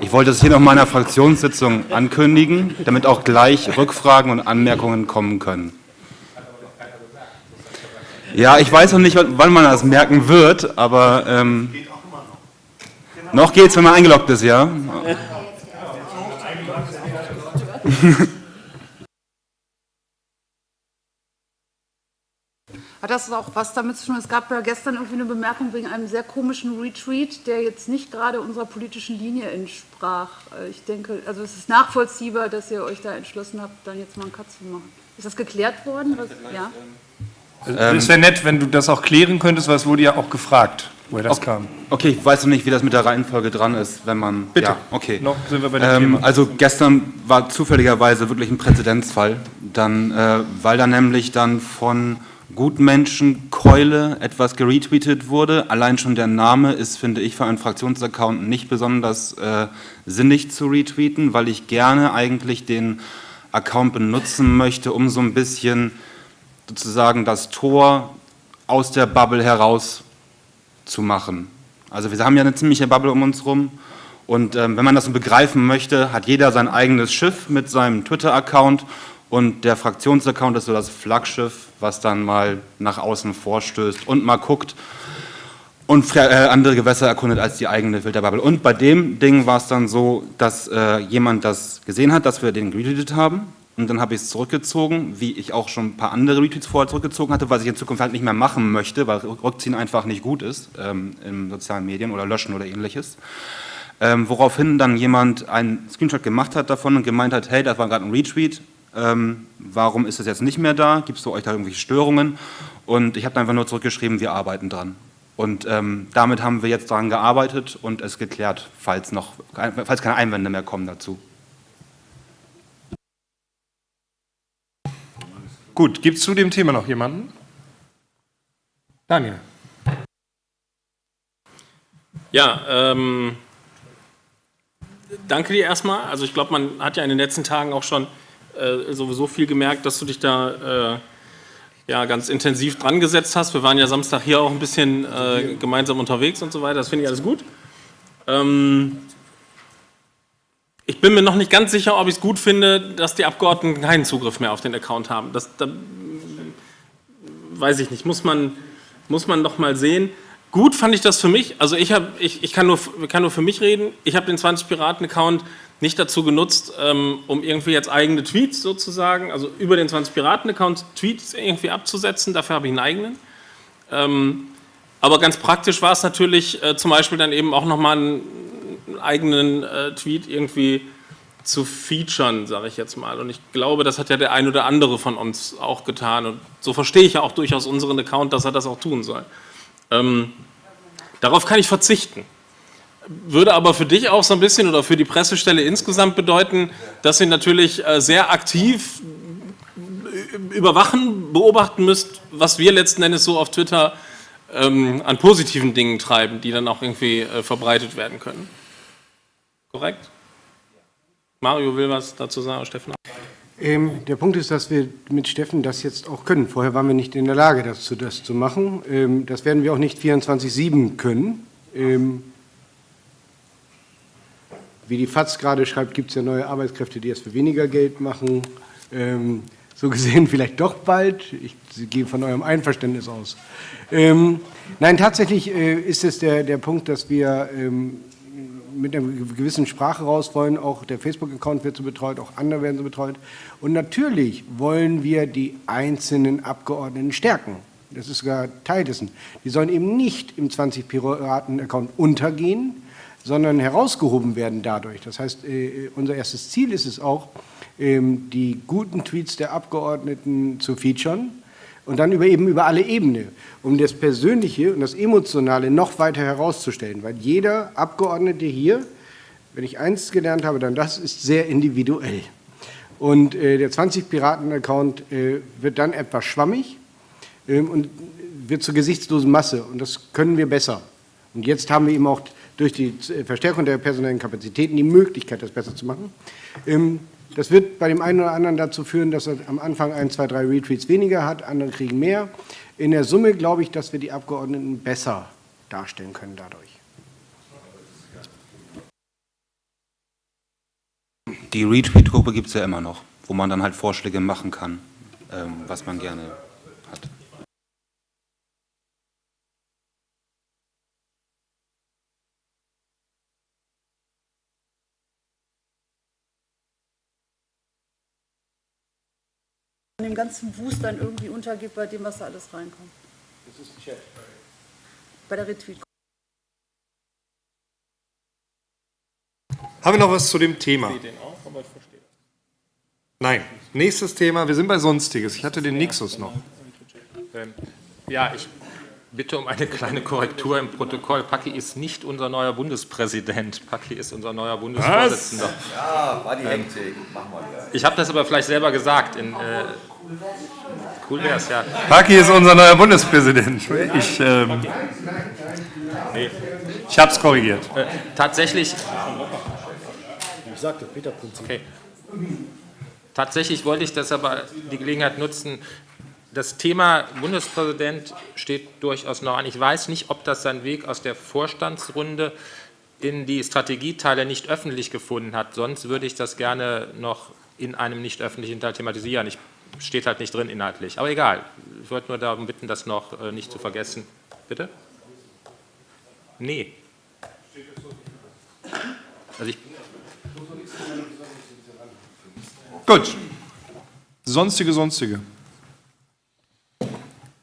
ich wollte es hier noch meiner Fraktionssitzung ankündigen, damit auch gleich Rückfragen und Anmerkungen kommen können. Ja, ich weiß noch nicht, wann man das merken wird, aber ähm, noch geht's, wenn man eingeloggt ist, ja. (laughs) Hat das auch was damit zu tun? Es gab ja gestern irgendwie eine Bemerkung wegen einem sehr komischen Retreat, der jetzt nicht gerade unserer politischen Linie entsprach. Äh, ich denke, also es ist nachvollziehbar, dass ihr euch da entschlossen habt, dann jetzt mal einen Cut zu machen. Ist das geklärt worden? Was, ja? Also, es wäre nett, wenn du das auch klären könntest, weil es wurde ja auch gefragt, woher das okay. kam. Okay, ich weiß noch nicht, wie das mit der Reihenfolge dran ist, wenn man... Bitte, ja, okay. noch sind wir bei dem ähm, Thema. Also gestern war zufälligerweise wirklich ein Präzedenzfall, dann, äh, weil da nämlich dann von Gutmenschen Keule etwas geretweetet wurde. Allein schon der Name ist, finde ich, für einen Fraktionsaccount nicht besonders äh, sinnig zu retweeten, weil ich gerne eigentlich den Account benutzen möchte, um so ein bisschen sozusagen das Tor aus der Bubble heraus zu machen. Also wir haben ja eine ziemliche Bubble um uns herum und ähm, wenn man das so begreifen möchte, hat jeder sein eigenes Schiff mit seinem Twitter-Account und der Fraktionsaccount ist so das Flaggschiff, was dann mal nach außen vorstößt und mal guckt und äh, andere Gewässer erkundet als die eigene Filterbubble. Und bei dem Ding war es dann so, dass äh, jemand das gesehen hat, dass wir den retweetet haben und dann habe ich es zurückgezogen, wie ich auch schon ein paar andere Retweets vorher zurückgezogen hatte, was ich in Zukunft halt nicht mehr machen möchte, weil Rückziehen einfach nicht gut ist ähm, in sozialen Medien oder Löschen oder ähnliches. Ähm, woraufhin dann jemand einen Screenshot gemacht hat davon und gemeint hat, hey, das war gerade ein Retweet, ähm, warum ist es jetzt nicht mehr da, gibt es euch da irgendwelche Störungen? Und ich habe einfach nur zurückgeschrieben, wir arbeiten dran. Und ähm, damit haben wir jetzt daran gearbeitet und es geklärt, falls, noch, falls keine Einwände mehr kommen dazu. Gut, gibt es zu dem Thema noch jemanden? Daniel. Ja, ähm, danke dir erstmal. Also ich glaube, man hat ja in den letzten Tagen auch schon äh, sowieso viel gemerkt, dass du dich da äh, ja, ganz intensiv dran gesetzt hast. Wir waren ja Samstag hier auch ein bisschen äh, gemeinsam unterwegs und so weiter. Das finde ich alles gut. Ähm, ich bin mir noch nicht ganz sicher, ob ich es gut finde, dass die Abgeordneten keinen Zugriff mehr auf den Account haben. Das da, weiß ich nicht. Muss man, muss man noch mal sehen. Gut fand ich das für mich. Also ich, hab, ich, ich kann, nur, kann nur für mich reden. Ich habe den 20 Piraten-Account nicht dazu genutzt, ähm, um irgendwie jetzt eigene Tweets sozusagen, also über den 20 Piraten-Account Tweets irgendwie abzusetzen. Dafür habe ich einen eigenen. Ähm, aber ganz praktisch war es natürlich äh, zum Beispiel dann eben auch nochmal eigenen äh, Tweet irgendwie zu featuren, sage ich jetzt mal. Und ich glaube, das hat ja der ein oder andere von uns auch getan. Und so verstehe ich ja auch durchaus unseren Account, dass er das auch tun soll. Ähm, darauf kann ich verzichten würde aber für dich auch so ein bisschen oder für die Pressestelle insgesamt bedeuten, dass ihr natürlich äh, sehr aktiv überwachen, beobachten müsst, was wir letzten Endes so auf Twitter ähm, an positiven Dingen treiben, die dann auch irgendwie äh, verbreitet werden können. Korrekt? Mario will was dazu sagen, Steffen? Ähm, der Punkt ist, dass wir mit Steffen das jetzt auch können. Vorher waren wir nicht in der Lage, das zu, das zu machen. Ähm, das werden wir auch nicht 24-7 können. Ähm, wie die FAZ gerade schreibt, gibt es ja neue Arbeitskräfte, die es für weniger Geld machen. Ähm, so gesehen (laughs) vielleicht doch bald. Ich gehe von eurem Einverständnis aus. Ähm, nein, tatsächlich äh, ist es der, der Punkt, dass wir ähm, mit einer gewissen Sprache raus wollen. Auch der Facebook-Account wird so betreut, auch andere werden so betreut. Und natürlich wollen wir die einzelnen Abgeordneten stärken. Das ist sogar Teil dessen. Die sollen eben nicht im 20-Piraten-Account untergehen, sondern herausgehoben werden dadurch. Das heißt, äh, unser erstes Ziel ist es auch, ähm, die guten Tweets der Abgeordneten zu featuren und dann über, eben über alle Ebenen, um das Persönliche und das Emotionale noch weiter herauszustellen. Weil jeder Abgeordnete hier, wenn ich eins gelernt habe, dann das ist sehr individuell. Und äh, der 20-Piraten-Account äh, wird dann etwas schwammig ähm, und wird zur gesichtslosen Masse. Und das können wir besser. Und jetzt haben wir eben auch durch die Verstärkung der personellen Kapazitäten die Möglichkeit, das besser zu machen. Ähm, das wird bei dem einen oder anderen dazu führen, dass er am Anfang ein, zwei, drei Retweets weniger hat, andere kriegen mehr. In der Summe glaube ich, dass wir die Abgeordneten besser darstellen können dadurch. Die Retweet-Gruppe gibt es ja immer noch, wo man dann halt Vorschläge machen kann, ähm, was man gerne dem ganzen Wust dann irgendwie untergeht bei dem, was da alles reinkommt. Das ist Chat. Bei der Retweet. Haben wir noch was zu dem Thema? Ich den auch, aber ich verstehe. Nein. Nächstes Thema, wir sind bei Sonstiges. Ich hatte den Nixus noch. Ähm, ja, ich bitte um eine kleine Korrektur im Protokoll. Paki ist nicht unser neuer Bundespräsident. Paki ist unser neuer Bundesvorsitzender. Ja, war die Hektik. Machen wir. Ich habe das aber vielleicht selber gesagt. In, äh, cool wäre es, ja. Paki ist unser neuer Bundespräsident. Ich, ähm, nee. ich habe es korrigiert. Äh, tatsächlich. Ich sagte Peter-Prinzip. Okay. Tatsächlich wollte ich das aber die Gelegenheit nutzen, das Thema Bundespräsident steht durchaus noch an. Ich weiß nicht, ob das seinen Weg aus der Vorstandsrunde in die Strategieteile nicht öffentlich gefunden hat. Sonst würde ich das gerne noch in einem nicht öffentlichen Teil thematisieren. Ich steht halt nicht drin inhaltlich. Aber egal. Ich wollte nur darum bitten, das noch äh, nicht zu vergessen. Bitte? Nee. Also ich Gut. Sonstige, sonstige.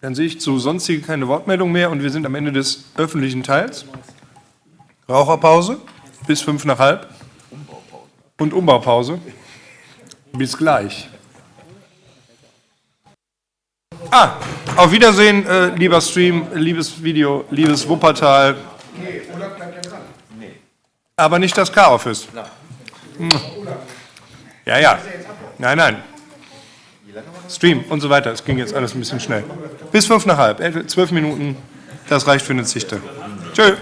Dann sehe ich zu sonstige keine Wortmeldung mehr und wir sind am Ende des öffentlichen Teils. Raucherpause bis fünf nach halb und Umbaupause. Bis gleich. Ah, auf Wiedersehen, äh, lieber Stream, liebes Video, liebes Wuppertal. Nee, Olaf bleibt ja dran. Aber nicht das K-Office. Hm. Ja, ja. Nein, nein. Stream und so weiter. Es ging jetzt alles ein bisschen schnell. Bis fünf nach halb, zwölf Minuten. Das reicht für eine Zichte. Tschö.